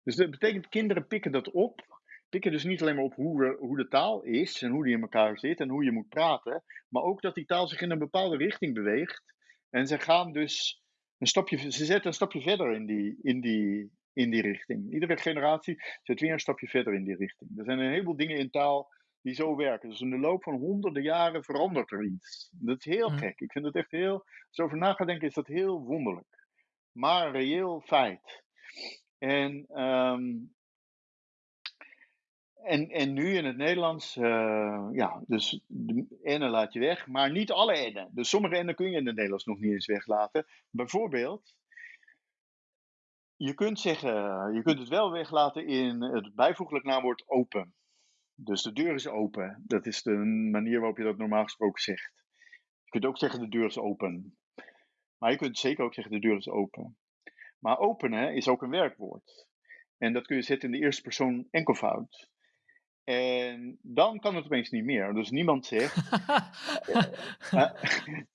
Dus dat betekent kinderen pikken dat op. Pikken dus niet alleen maar op hoe, hoe de taal is en hoe die in elkaar zit en hoe je moet praten. Maar ook dat die taal zich in een bepaalde richting beweegt. En ze gaan dus een stapje, ze zetten een stapje verder in die, in, die, in die richting. Iedere generatie zet weer een stapje verder in die richting. Er zijn een heleboel dingen in taal die zo werken. Dus in de loop van honderden jaren verandert er iets. Dat is heel gek. Ik vind het echt heel, als je over na gaat denken, is dat heel wonderlijk. Maar een reëel feit. En um, en, en nu in het Nederlands, uh, ja, dus de enen laat je weg, maar niet alle enen. Dus sommige enen kun je in het Nederlands nog niet eens weglaten. Bijvoorbeeld, je kunt zeggen, je kunt het wel weglaten in het bijvoeglijk naamwoord open. Dus de deur is open. Dat is de manier waarop je dat normaal gesproken zegt. Je kunt ook zeggen de deur is open. Maar je kunt zeker ook zeggen de deur is open. Maar openen is ook een werkwoord. En dat kun je zetten in de eerste persoon enkelvoud. En dan kan het opeens niet meer. Dus niemand zegt. uh,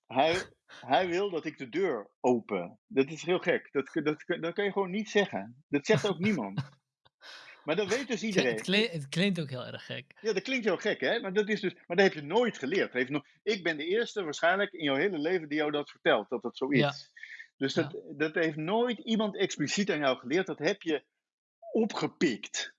hij, hij wil dat ik de deur open. Dat is heel gek. Dat, dat, dat kan je gewoon niet zeggen. Dat zegt ook niemand. Maar dat weet dus iedereen. Het klinkt, het klinkt ook heel erg gek. Ja, dat klinkt heel gek, hè? Maar dat, is dus, maar dat heb je nooit geleerd. Heeft nog, ik ben de eerste waarschijnlijk in jouw hele leven die jou dat vertelt, dat dat zo is. Ja. Dus dat, dat heeft nooit iemand expliciet aan jou geleerd. Dat heb je opgepikt.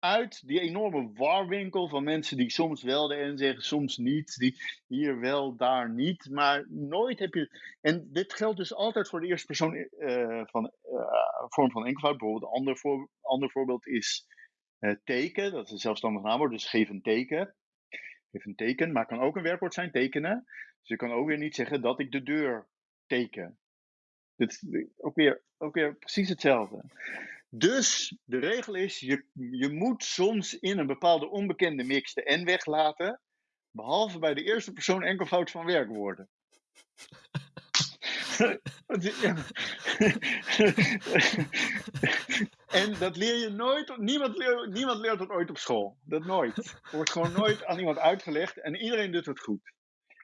Uit die enorme warwinkel van mensen die soms wel de N zeggen, soms niet. Die hier wel, daar niet. Maar nooit heb je. En dit geldt dus altijd voor de eerste persoon eh, van eh, vorm van enkelvoud. Bijvoorbeeld een ander, voor, ander voorbeeld is eh, teken. Dat is een zelfstandig naamwoord, dus geef een teken. Geef een teken, maar kan ook een werkwoord zijn, tekenen. Dus je kan ook weer niet zeggen dat ik de deur teken. Dit is ook weer, ook weer precies hetzelfde. Dus de regel is, je, je moet soms in een bepaalde onbekende mix de n weglaten, behalve bij de eerste persoon enkelvoud van werkwoorden. en dat leer je nooit, niemand leert, niemand leert dat ooit op school. Dat nooit. Wordt gewoon nooit aan iemand uitgelegd en iedereen doet het goed.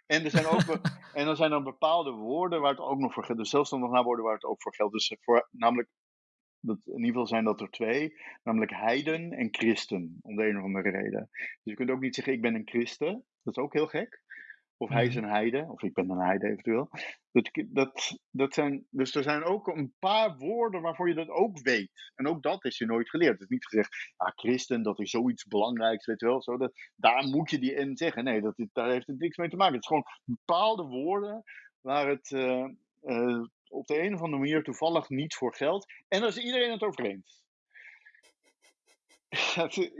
En er zijn ook en dan zijn er bepaalde woorden waar het ook nog voor geldt. Dus zelfstandig naamwoorden waar het ook voor geldt. Dus voor, namelijk dat, in ieder geval zijn dat er twee, namelijk heiden en christen, om de een of andere reden. Dus je kunt ook niet zeggen, ik ben een christen, dat is ook heel gek. Of hij is een heide, of ik ben een heide eventueel. Dat, dat, dat zijn, dus er zijn ook een paar woorden waarvoor je dat ook weet. En ook dat is je nooit geleerd. Het is niet gezegd, ja, christen, dat is zoiets belangrijks, weet je wel. Zo, dat, daar moet je die in zeggen. Nee, dat, daar heeft het niks mee te maken. Het is gewoon bepaalde woorden waar het uh, uh, op de een of andere manier toevallig niet voor geldt. En daar is iedereen het over eens.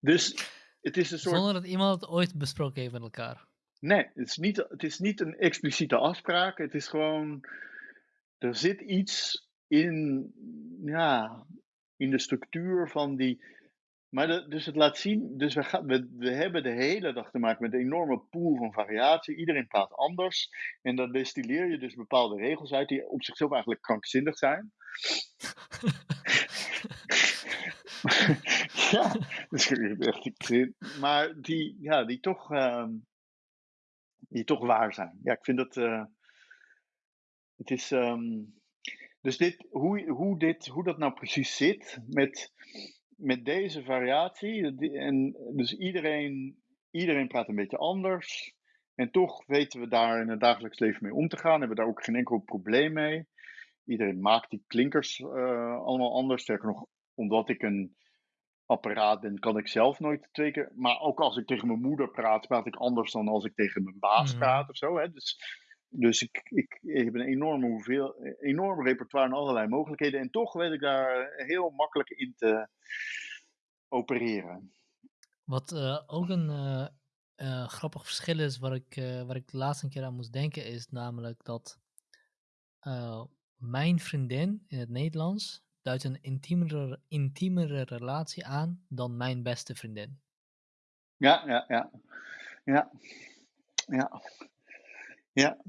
dus het is een soort... Zonder dat iemand het ooit besproken heeft met elkaar. Nee, het is, niet, het is niet een expliciete afspraak. Het is gewoon. Er zit iets in. Ja, in de structuur van die. Maar de, dus het laat zien. Dus we, gaan, we, we hebben de hele dag te maken met een enorme pool van variatie. Iedereen praat anders. En dan destilleer je dus bepaalde regels uit die op zichzelf eigenlijk krankzinnig zijn. ja, dus echt, maar die, ja, die toch. Um, die toch waar zijn. Ja, ik vind dat. Uh, het is. Um, dus dit, hoe, hoe, dit, hoe dat nou precies zit met, met deze variatie. En dus iedereen, iedereen praat een beetje anders. En toch weten we daar in het dagelijks leven mee om te gaan. Hebben we daar ook geen enkel probleem mee. Iedereen maakt die klinkers uh, allemaal anders. Sterker nog, omdat ik een apparaat ben, kan ik zelf nooit twee keer. Maar ook als ik tegen mijn moeder praat, praat ik anders dan als ik tegen mijn baas mhm. praat of zo. Hè? Dus, dus ik, ik, ik heb een enorme, hoeveel, enorm repertoire en allerlei mogelijkheden. En toch weet ik daar heel makkelijk in te opereren. Wat uh, ook een uh, uh, grappig verschil is, waar ik, waar ik de laatste keer aan moest denken, is namelijk dat mijn vriendin in het Nederlands duidt een intiemere, intiemere relatie aan dan mijn beste vriendin. Ja, ja, ja. Ja. Ja. Ja.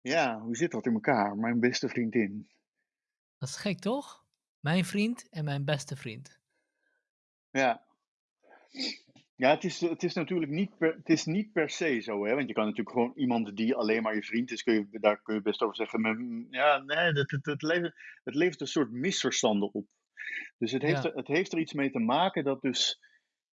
Ja, hoe zit dat in elkaar? Mijn beste vriendin. Dat is gek, toch? Mijn vriend en mijn beste vriend. Ja. Ja, het is, het is natuurlijk niet per, het is niet per se zo, hè? want je kan natuurlijk gewoon iemand die alleen maar je vriend is, kun je, daar kun je best over zeggen. Maar, ja, nee, het, het, het, levert, het levert een soort misverstanden op. Dus het heeft, er, het heeft er iets mee te maken dat dus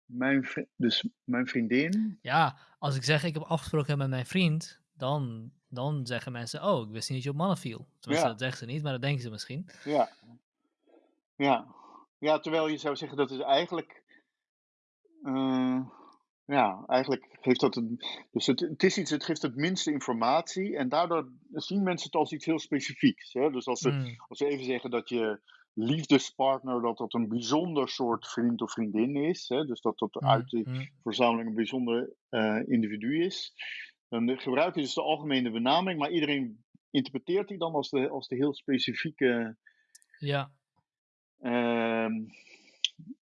mijn, dus mijn vriendin. Ja, als ik zeg ik heb afgesproken met mijn vriend, dan, dan zeggen mensen: Oh, ik wist niet dat je op mannen viel. Tenminste, ja. dat zeggen ze niet, maar dat denken ze misschien. Ja. Ja. Ja, terwijl je zou zeggen dat is eigenlijk uh, ja, eigenlijk geeft dat een. Dus het, het, is iets, het geeft het minste informatie. En daardoor zien mensen het als iets heel specifieks. Hè? Dus als ze, mm. als ze even zeggen dat je liefdespartner, dat dat een bijzonder soort vriend of vriendin is. Hè? Dus dat dat mm. uit de mm. verzameling een bijzonder uh, individu is. Dan gebruik je dus de algemene benaming, maar iedereen interpreteert die dan als de, als de heel specifieke. Ja. Uh,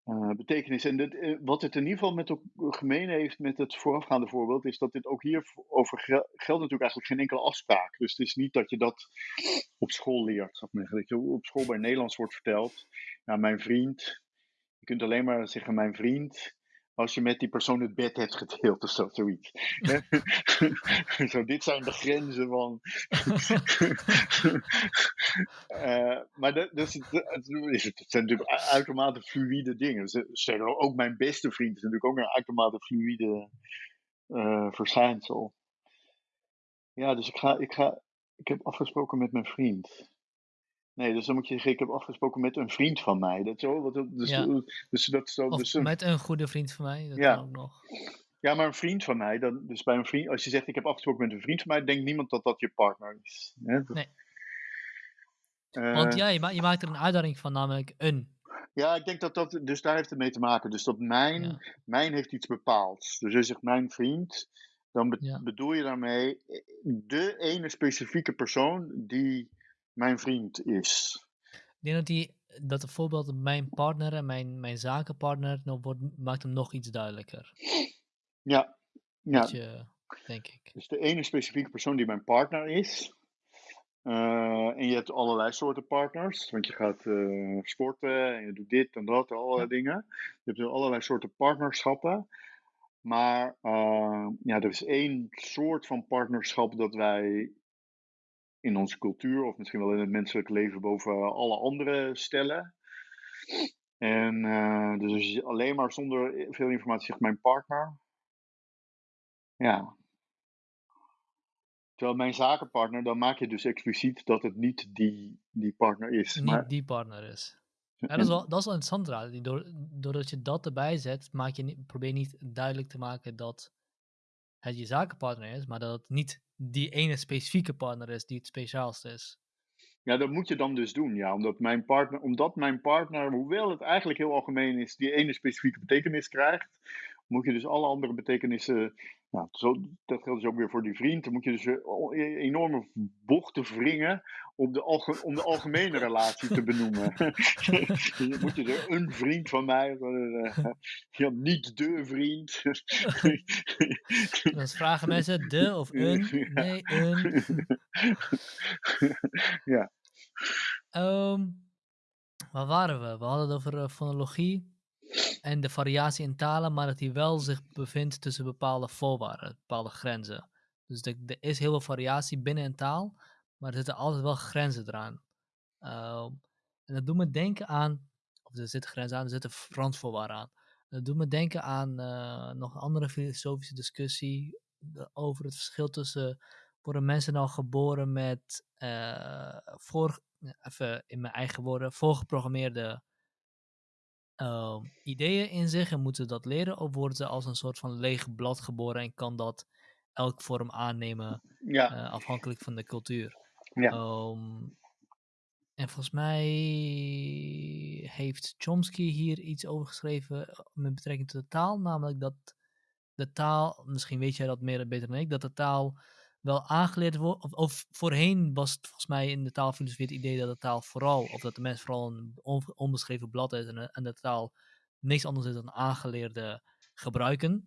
uh, betekenis. En dit, uh, wat het in ieder geval met gemeen heeft met het voorafgaande voorbeeld, is dat dit ook hier over gel geldt natuurlijk eigenlijk geen enkele afspraak. Dus het is niet dat je dat op school leert. Dat je op school bij Nederlands wordt verteld, mijn vriend, je kunt alleen maar zeggen mijn vriend, als je met die persoon het bed hebt gedeeld of zo, zoiets. zo, dit zijn de grenzen van. uh, maar dat, dus, het, is het, zijn natuurlijk uitermate fluïde dingen. Ook mijn beste vriend is natuurlijk ook een uitermate fluïde uh, verschijnsel. Ja, dus ik ga, ik ga. Ik heb afgesproken met mijn vriend. Nee, dus dan moet je zeggen, ik heb afgesproken met een vriend van mij. Dat zo, dus, Ja. dus dat Of dus met een goede vriend van mij. Dat Ja. kan ook nog. ja, maar een vriend van mij, dan, dus bij een vriend, als je zegt ik heb afgesproken met een vriend van mij, denkt niemand dat dat je partner is. Hè? Nee. Eh, Want ja, je, ma- je maakt er een uitdaging van, namelijk een. ja, ik denk dat dat, dus daar heeft het mee te maken. Dus dat mijn, Ja. mijn heeft iets bepaalds. Dus als je zegt mijn vriend, dan be- Ja. bedoel je daarmee de ene specifieke persoon die mijn vriend is. Ik denk dat, die, dat het voorbeeld mijn partner en mijn, mijn zakenpartner nog wordt, maakt hem nog iets duidelijker. Ja, ja je, denk ik. Dus de ene specifieke persoon die mijn partner is. Eh, en je hebt allerlei soorten partners. Want je gaat eh, sporten en je doet dit en dat en allerlei dingen. Je hebt allerlei soorten partnerschappen. Maar eh, ja, er is één soort van partnerschap dat wij in onze cultuur, of misschien wel in het menselijk leven, boven alle andere stellen. En eh, dus als je alleen maar zonder veel informatie zegt mijn partner. Ja, Terwijl mijn zakenpartner, dan maak je dus expliciet dat het niet die, die partner is. Niet maar, die partner is. Ja, dat, is wel, dat is wel interessant Door, doordat je dat erbij zet, maak je probeer je niet duidelijk te maken dat het je zakenpartner is, maar dat het niet die ene specifieke partner is die het speciaalste is. ja, dat moet je dan dus doen. Ja, omdat, mijn partner, omdat mijn partner, hoewel het eigenlijk heel algemeen is, die ene specifieke betekenis krijgt, moet je dus alle andere betekenissen. Nou, zo, dat geldt dus ook weer voor die vriend. Dan moet je dus e- enorme bochten wringen om de, alge, om de algemene relatie te benoemen. je moet je er een vriend van mij, eh, ja, niet de vriend. Dan vragen mensen de of een. Nee, een. ja, Ehm, waar waren we? We hadden het over eh, fonologie en de variatie in talen, maar dat die wel zich bevindt tussen bepaalde voorwaarden, bepaalde grenzen. Dus er is heel veel variatie binnen een taal, maar er zitten altijd wel grenzen eraan. Ehm, en dat doet me denken aan, of er zitten grenzen aan, er zitten randvoorwaarden aan. Dat doet me denken aan eh, nog een andere filosofische discussie over het verschil tussen worden mensen nou geboren met eh, voor, even in mijn eigen woorden, voorgeprogrammeerde ehm, ideeën in zich en moeten dat leren? Of worden ze als een soort van leeg blad geboren en kan dat elk vorm aannemen ja, eh, afhankelijk van de cultuur? Ja. Ehm, en volgens mij heeft Chomsky hier iets over geschreven eh, met betrekking tot de taal, namelijk dat de taal, misschien weet jij dat meer beter dan ik, dat de taal wel aangeleerd wordt, of, voorheen was het volgens mij in de taalfilosofie het idee dat de taal vooral, of dat de mens vooral een on- onbeschreven blad is en, de- en de taal niks anders is dan aangeleerde gebruiken.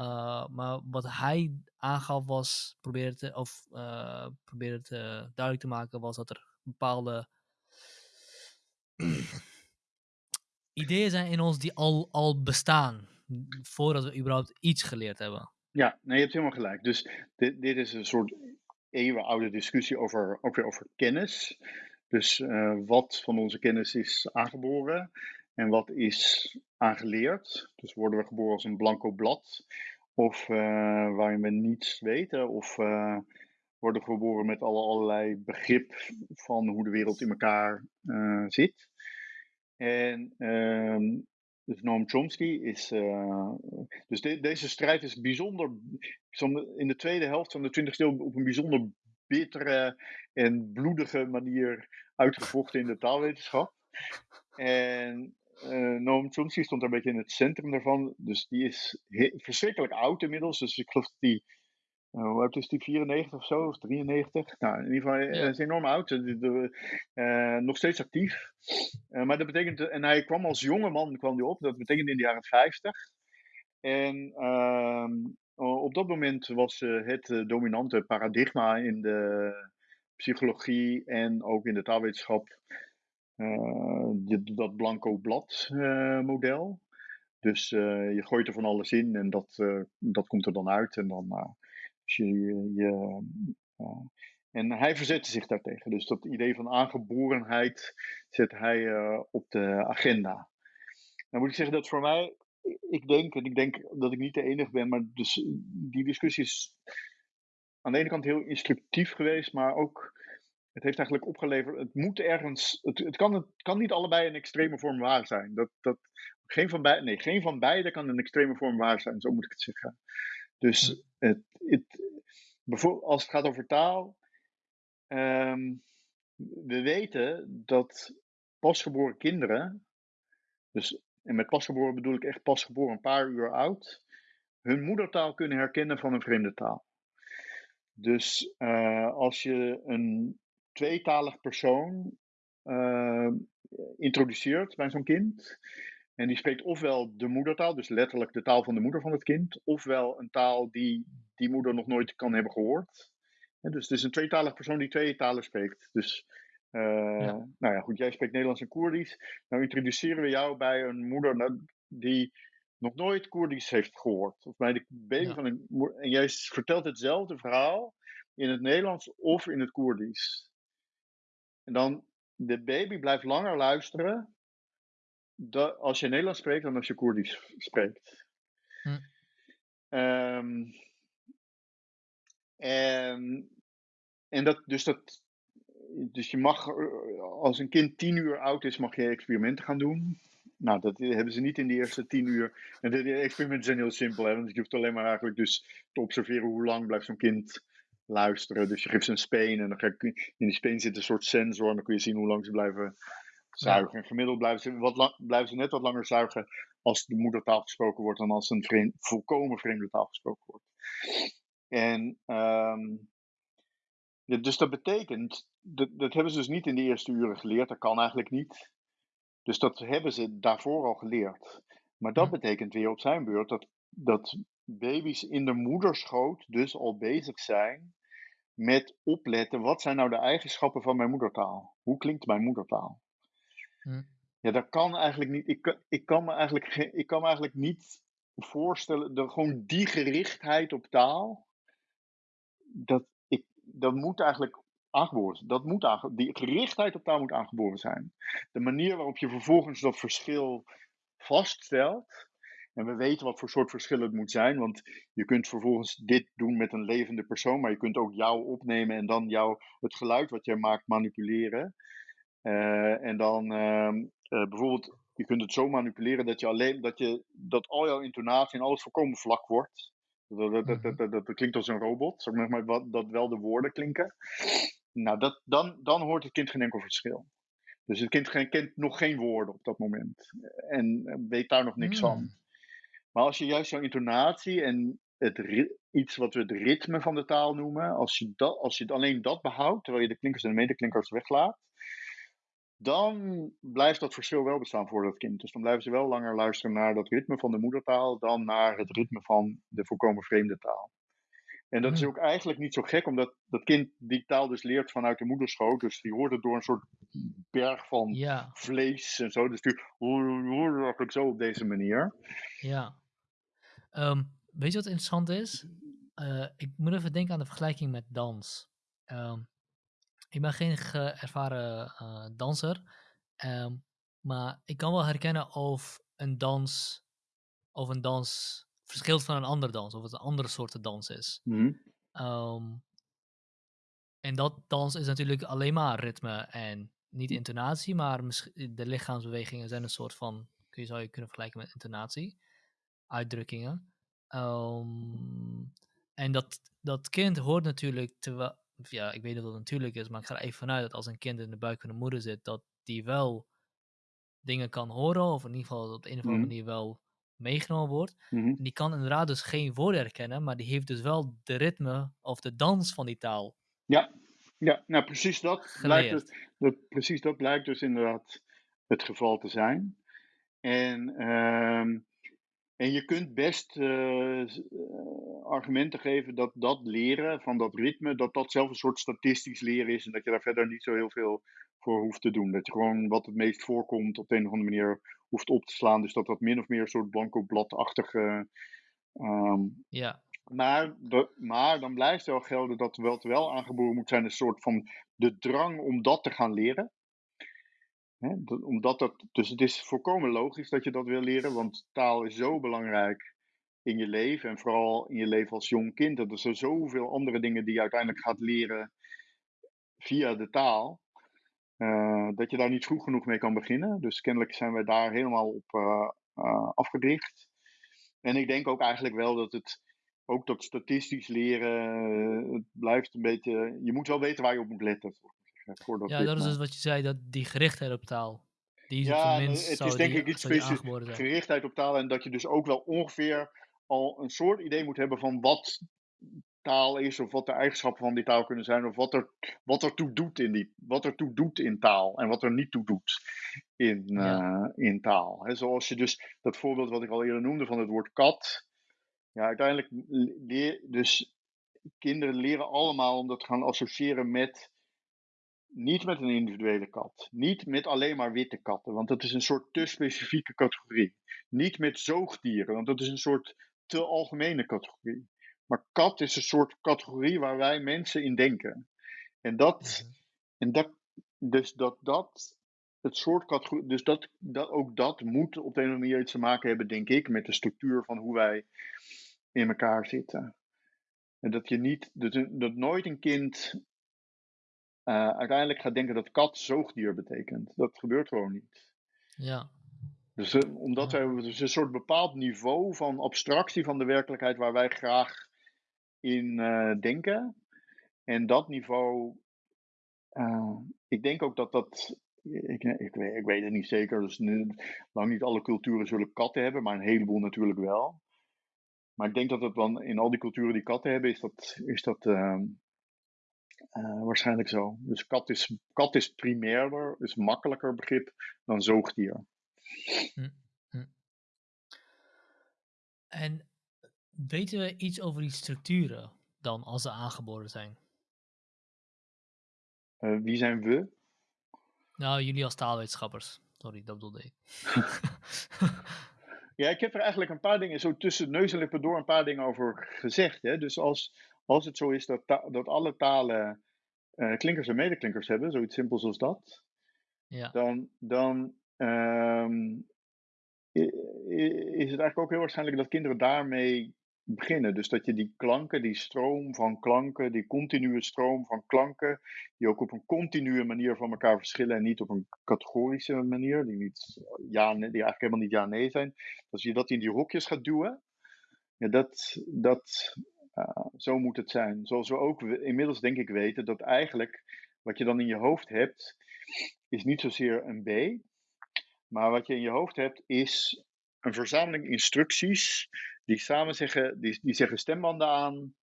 Uh, maar wat hij aangaf was, probeerde of uh, probeerde duidelijk te maken, was dat er bepaalde ideeën zijn in ons die al, al bestaan, voordat we überhaupt iets geleerd hebben. Ja, nee, je hebt helemaal gelijk. Dus dit, dit is een soort eeuwenoude discussie over, ook weer over kennis. Dus uh, wat van onze kennis is aangeboren en wat is aangeleerd. Dus worden we geboren als een blanco blad of uh, waarin we niets weten of uh, worden we geboren met alle, allerlei begrip van hoe de wereld in elkaar zit. En um, dus Noam Chomsky is. Uh, dus de, deze strijd is bijzonder. In de tweede helft van de 20e eeuw op een bijzonder bittere en bloedige manier uitgevochten in de taalwetenschap. En uh, Noam Chomsky stond daar een beetje in het centrum daarvan. Dus die is verschrikkelijk oud inmiddels. Dus ik geloof dat die. Uh, hoe oud is die? 94 of zo? Of 93? Nou, in ieder geval, hij ja. is enorm oud. Uh, nog steeds actief. Uh, maar dat betekent, en hij kwam als jonge man kwam hij op. Dat betekende in de jaren 50. En op dat moment was het dominante paradigma in de psychologie en ook in de taalwetenschap dat blanco blad model. Dus uh, je gooit er van alles in en dat, uh, dat komt er dan uit. En dan je en hij verzette zich daartegen. Dus dat idee van aangeborenheid zet hij op de agenda. Nou moet ik zeggen dat voor mij, ik denk, en ik denk dat ik niet de enige ben, maar dus die discussie is aan de ene kant heel instructief geweest, maar ook het heeft eigenlijk opgeleverd. Het moet ergens. Het, het, kan, het kan niet allebei een extreme vorm waar zijn. Dat, dat, geen, van beide, nee, geen van beide kan een extreme vorm waar zijn, zo moet ik het zeggen. Dus het, het, als het gaat over taal. Um, we weten dat pasgeboren kinderen. Dus, en met pasgeboren bedoel ik echt pasgeboren een paar uur oud. hun moedertaal kunnen herkennen van een vreemde taal. Dus uh, als je een tweetalig persoon uh, introduceert bij zo'n kind. En die spreekt ofwel de moedertaal, dus letterlijk de taal van de moeder van het kind, ofwel een taal die die moeder nog nooit kan hebben gehoord. En dus het is een tweetalig persoon die twee talen spreekt. Dus, uh, ja. nou ja, goed, jij spreekt Nederlands en Koerdisch. Nou introduceren we jou bij een moeder nou, die nog nooit Koerdisch heeft gehoord. Of bij de baby ja. van een moeder. En jij vertelt hetzelfde verhaal in het Nederlands of in het Koerdisch. En dan, de baby blijft langer luisteren dat, als je Nederlands spreekt dan als je Koerdisch spreekt. Hm. Um, en, en dat, dus dat, dus je mag, als een kind tien uur oud is, mag je experimenten gaan doen. Nou, dat hebben ze niet in de eerste tien uur. En de, experimenten zijn heel simpel, hè, want je hoeft alleen maar eigenlijk dus te observeren hoe lang blijft zo'n kind luisteren. Dus je geeft ze een speen en dan ga je, in die speen zit een soort sensor en dan kun je zien hoe lang ze blijven zuigen. En gemiddeld blijven ze, wat blijven ze net wat langer zuigen als de moedertaal gesproken wordt dan als een vreemd, volkomen vreemde taal gesproken wordt. En um, dus dat betekent, dat, dat hebben ze dus niet in de eerste uren geleerd, dat kan eigenlijk niet. Dus dat hebben ze daarvoor al geleerd. Maar dat betekent weer op zijn beurt dat, dat baby's in de moederschoot dus al bezig zijn met opletten, wat zijn nou de eigenschappen van mijn moedertaal? Hoe klinkt mijn moedertaal? Hm. Ja, dat kan eigenlijk niet. Ik, ik, kan me eigenlijk, ik kan me eigenlijk niet voorstellen, de, gewoon die gerichtheid op taal, dat, ik, dat moet eigenlijk aangeboren Dat moet die gerichtheid op taal moet aangeboren zijn. De manier waarop je vervolgens dat verschil vaststelt, en we weten wat voor soort verschil het moet zijn, want je kunt vervolgens dit doen met een levende persoon, maar je kunt ook jou opnemen en dan jou, het geluid wat jij maakt manipuleren. Uh, en dan uh, uh, bijvoorbeeld, je kunt het zo manipuleren dat, je alleen, dat, je, dat al jouw intonatie en alles voorkomen vlak wordt. Dat, dat, dat, dat, dat, klinkt als een robot, zeg maar, wat, dat wel de woorden klinken. Nou, dat, dan, dan hoort het kind geen enkel verschil. Dus het kind kent nog geen woorden op dat moment. En weet daar nog niks van. Hmm. Maar als je juist jouw intonatie en het iets wat we het ritme van de taal noemen, als je, dat, als je alleen dat behoudt, terwijl je de klinkers en de medeklinkers weglaat, dan blijft dat verschil wel bestaan voor dat kind. Dus dan blijven ze wel langer luisteren naar dat ritme van de moedertaal dan naar het ritme van de volkomen vreemde taal. En dat is hmm. ook eigenlijk niet zo gek, omdat dat kind die taal dus leert vanuit de moederschoot. Dus die hoort het door een soort berg van vlees en zo. Dus die hoort eigenlijk zo op deze manier. Ja. Um, weet je wat interessant is? Uh, ik moet even denken aan de vergelijking met dans. Um, ik ben geen ervaren uh, danser, um, maar ik kan wel herkennen of een dans of een dans verschilt van een andere dans, of het een andere soort dans is. Mm en dat dans is natuurlijk alleen maar ritme en niet intonatie, maar de lichaamsbewegingen zijn een soort van, kun je zou je kunnen vergelijken met intonatie uitdrukkingen. Um, en dat, dat kind hoort natuurlijk, terwijl, ja, ik weet dat het natuurlijk is, maar ik ga er even vanuit dat als een kind in de buik van de moeder zit, dat die wel dingen kan horen, of in ieder geval op een of andere mhm. manier wel meegenomen wordt. Mhm. Die kan inderdaad dus geen woorden herkennen, maar die heeft dus wel de ritme of de dans van die taal. Ja, ja nou precies dat, blijkt dus, dat, precies dat blijkt dus inderdaad het geval te zijn. En um, en je kunt best uh, argumenten geven dat dat leren van dat ritme, dat dat zelf een soort statistisch leren is en dat je daar verder niet zo heel veel voor hoeft te doen. Dat je gewoon wat het meest voorkomt op de een of andere manier hoeft op te slaan. Dus dat dat min of meer een soort blanco bladachtige. ehm, Ja, maar, de- maar dan blijft wel gelden dat wat wel aangeboren moet zijn, een soort van de drang om dat te gaan leren. Omdat dat, dus het is volkomen logisch dat je dat wil leren, want taal is zo belangrijk in je leven. En vooral in je leven als jong kind. Dat er zijn zoveel andere dingen die je uiteindelijk gaat leren via de taal. eh, dat je daar niet vroeg genoeg mee kan beginnen. Dus kennelijk zijn wij daar helemaal op eh, eh, afgericht. En ik denk ook eigenlijk wel dat het, ook dat statistisch leren, het blijft een beetje, je moet wel weten waar je op moet letten. Voordat ja dat is dus wat je zei, dat die gerichtheid op taal. Die is op Ja, nou, minst het is denk die- ik iets zou die specifiek aangeboren zijn. gerichtheid op taal en dat je dus ook wel ongeveer al een soort idee moet hebben van wat taal is of wat de eigenschappen van die taal kunnen zijn of wat er, wat er toe doet in die, wat er toe doet in taal en wat er niet toe doet in, Ja. eh, in taal. Zoals je dus dat voorbeeld wat ik al eerder noemde van het woord kat. Ja, uiteindelijk leer dus kinderen leren allemaal om dat te gaan associëren met niet met een individuele kat. Niet met alleen maar witte katten, want dat is een soort te specifieke categorie. Niet met zoogdieren, want dat is een soort te algemene categorie. Maar kat is een soort categorie waar wij mensen in denken. En dat, Mhm. en dat dus dat dat, het soort categorie, dus dat, dat, ook dat moet op de een of andere manier iets te maken hebben, denk ik, met de structuur van hoe wij in elkaar zitten. En dat je niet, dat, dat nooit een kind eh, uiteindelijk gaat denken dat kat zoogdier betekent. Dat gebeurt gewoon niet. Ja, Dus eh, omdat Ja. wij dus een soort bepaald niveau van abstractie van de werkelijkheid waar wij graag in eh, denken. En dat niveau, ik denk ook dat dat, ik, ik, weet, ik weet het niet zeker, dus nu, lang niet alle culturen zullen katten hebben, maar een heleboel natuurlijk wel. Maar ik denk dat het dan in al die culturen die katten hebben, is dat, is dat ehm, eh, waarschijnlijk zo. Dus kat is, kat is primairder, is makkelijker begrip dan zoogdier. en weten we iets over die structuren dan als ze aangeboren zijn? Eh, wie zijn we? Nou, jullie als taalwetenschappers. Sorry, dat bedoelde ik. Ja, ik heb er eigenlijk een paar dingen zo tussen neus en lippen door een paar dingen over gezegd. Hè? Dus als, als het zo is dat, dat alle talen eh, klinkers en medeklinkers hebben, zoiets simpels als dat, ja, dan, dan ehm, is het eigenlijk ook heel waarschijnlijk dat kinderen daarmee beginnen. Dus dat je die klanken, die stroom van klanken, die continue stroom van klanken, die ook op een continue manier van elkaar verschillen en niet op een categorische manier, die, niet ja, nee- die eigenlijk helemaal niet ja-nee zijn. Als je dat in die hokjes gaat duwen, ja, dat, dat, zo moet het zijn. Zoals we ook inmiddels denk ik weten dat eigenlijk wat je dan in je hoofd hebt, is niet zozeer een B, maar wat je in je hoofd hebt is een verzameling instructies die samen zeggen, die, die zeggen stembanden aan,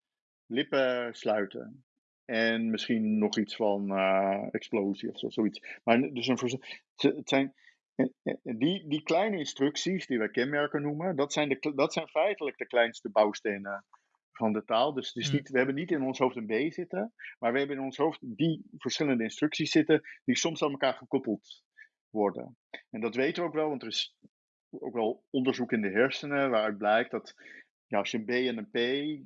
lippen sluiten. En misschien nog iets van eh, explosie of zo, zoiets. Maar dus een het zijn, en die, die kleine instructies, die wij kenmerken noemen, dat zijn, de, dat zijn feitelijk de kleinste bouwstenen van de taal. Dus Mm. niet, we hebben niet in ons hoofd een B zitten, maar we hebben in ons hoofd die verschillende instructies zitten, die soms aan elkaar gekoppeld worden. En dat weten we ook wel, want er is ook wel onderzoek in de hersenen waaruit blijkt dat ja, als je een B en een P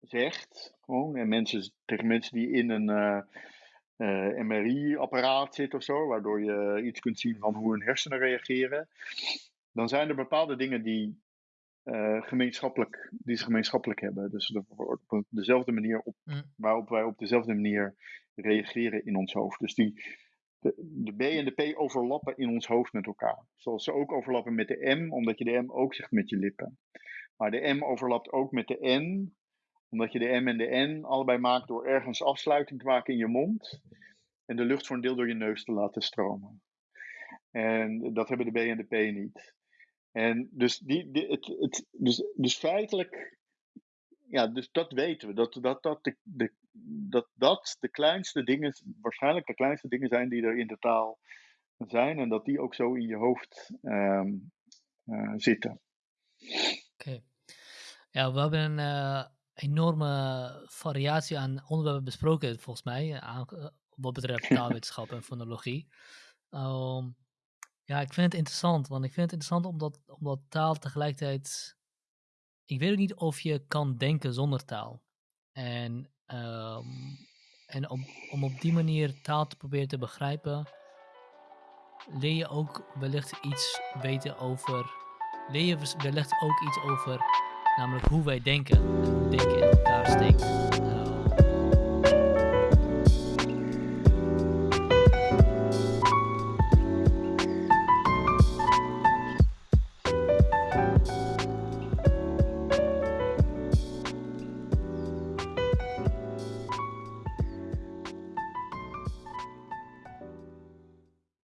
zegt, gewoon, en mensen, tegen mensen die in een eh, eh, MRI-apparaat zitten of zo, waardoor je iets kunt zien van hoe hun hersenen reageren, dan zijn er bepaalde dingen die, eh, gemeenschappelijk, die ze gemeenschappelijk hebben. Dus op dezelfde manier op, Mm. waarop wij op dezelfde manier reageren in ons hoofd. Dus die, de, de B en de P overlappen in ons hoofd met elkaar. Zoals ze ook overlappen met de M, omdat je de M ook zegt met je lippen. Maar de M overlapt ook met de N, omdat je de M en de N allebei maakt door ergens afsluiting te maken in je mond. En de lucht voor een deel door je neus te laten stromen. En dat hebben de B en de P niet. En dus, die, het, het, dus, dus feitelijk, ja, dus dat weten we. Dat dat, dat, de, de, dat dat de kleinste dingen, waarschijnlijk de kleinste dingen zijn die er in de taal zijn. En dat die ook zo in je hoofd ehm, eh, zitten. Oké. Ja, we hebben een eh, enorme variatie aan onderwerpen besproken, volgens mij, aan, eh, wat betreft taalwetenschap en fonologie. Ehm, Ja, ik vind het interessant, want ik vind het interessant omdat, omdat taal tegelijkertijd. Ik weet ook niet of je kan denken zonder taal. En, ehm, en om, om op die manier taal te proberen te begrijpen, leer je ook wellicht iets weten over. Leer je wellicht ook iets over, namelijk hoe wij denken. Denken in elkaar steekt.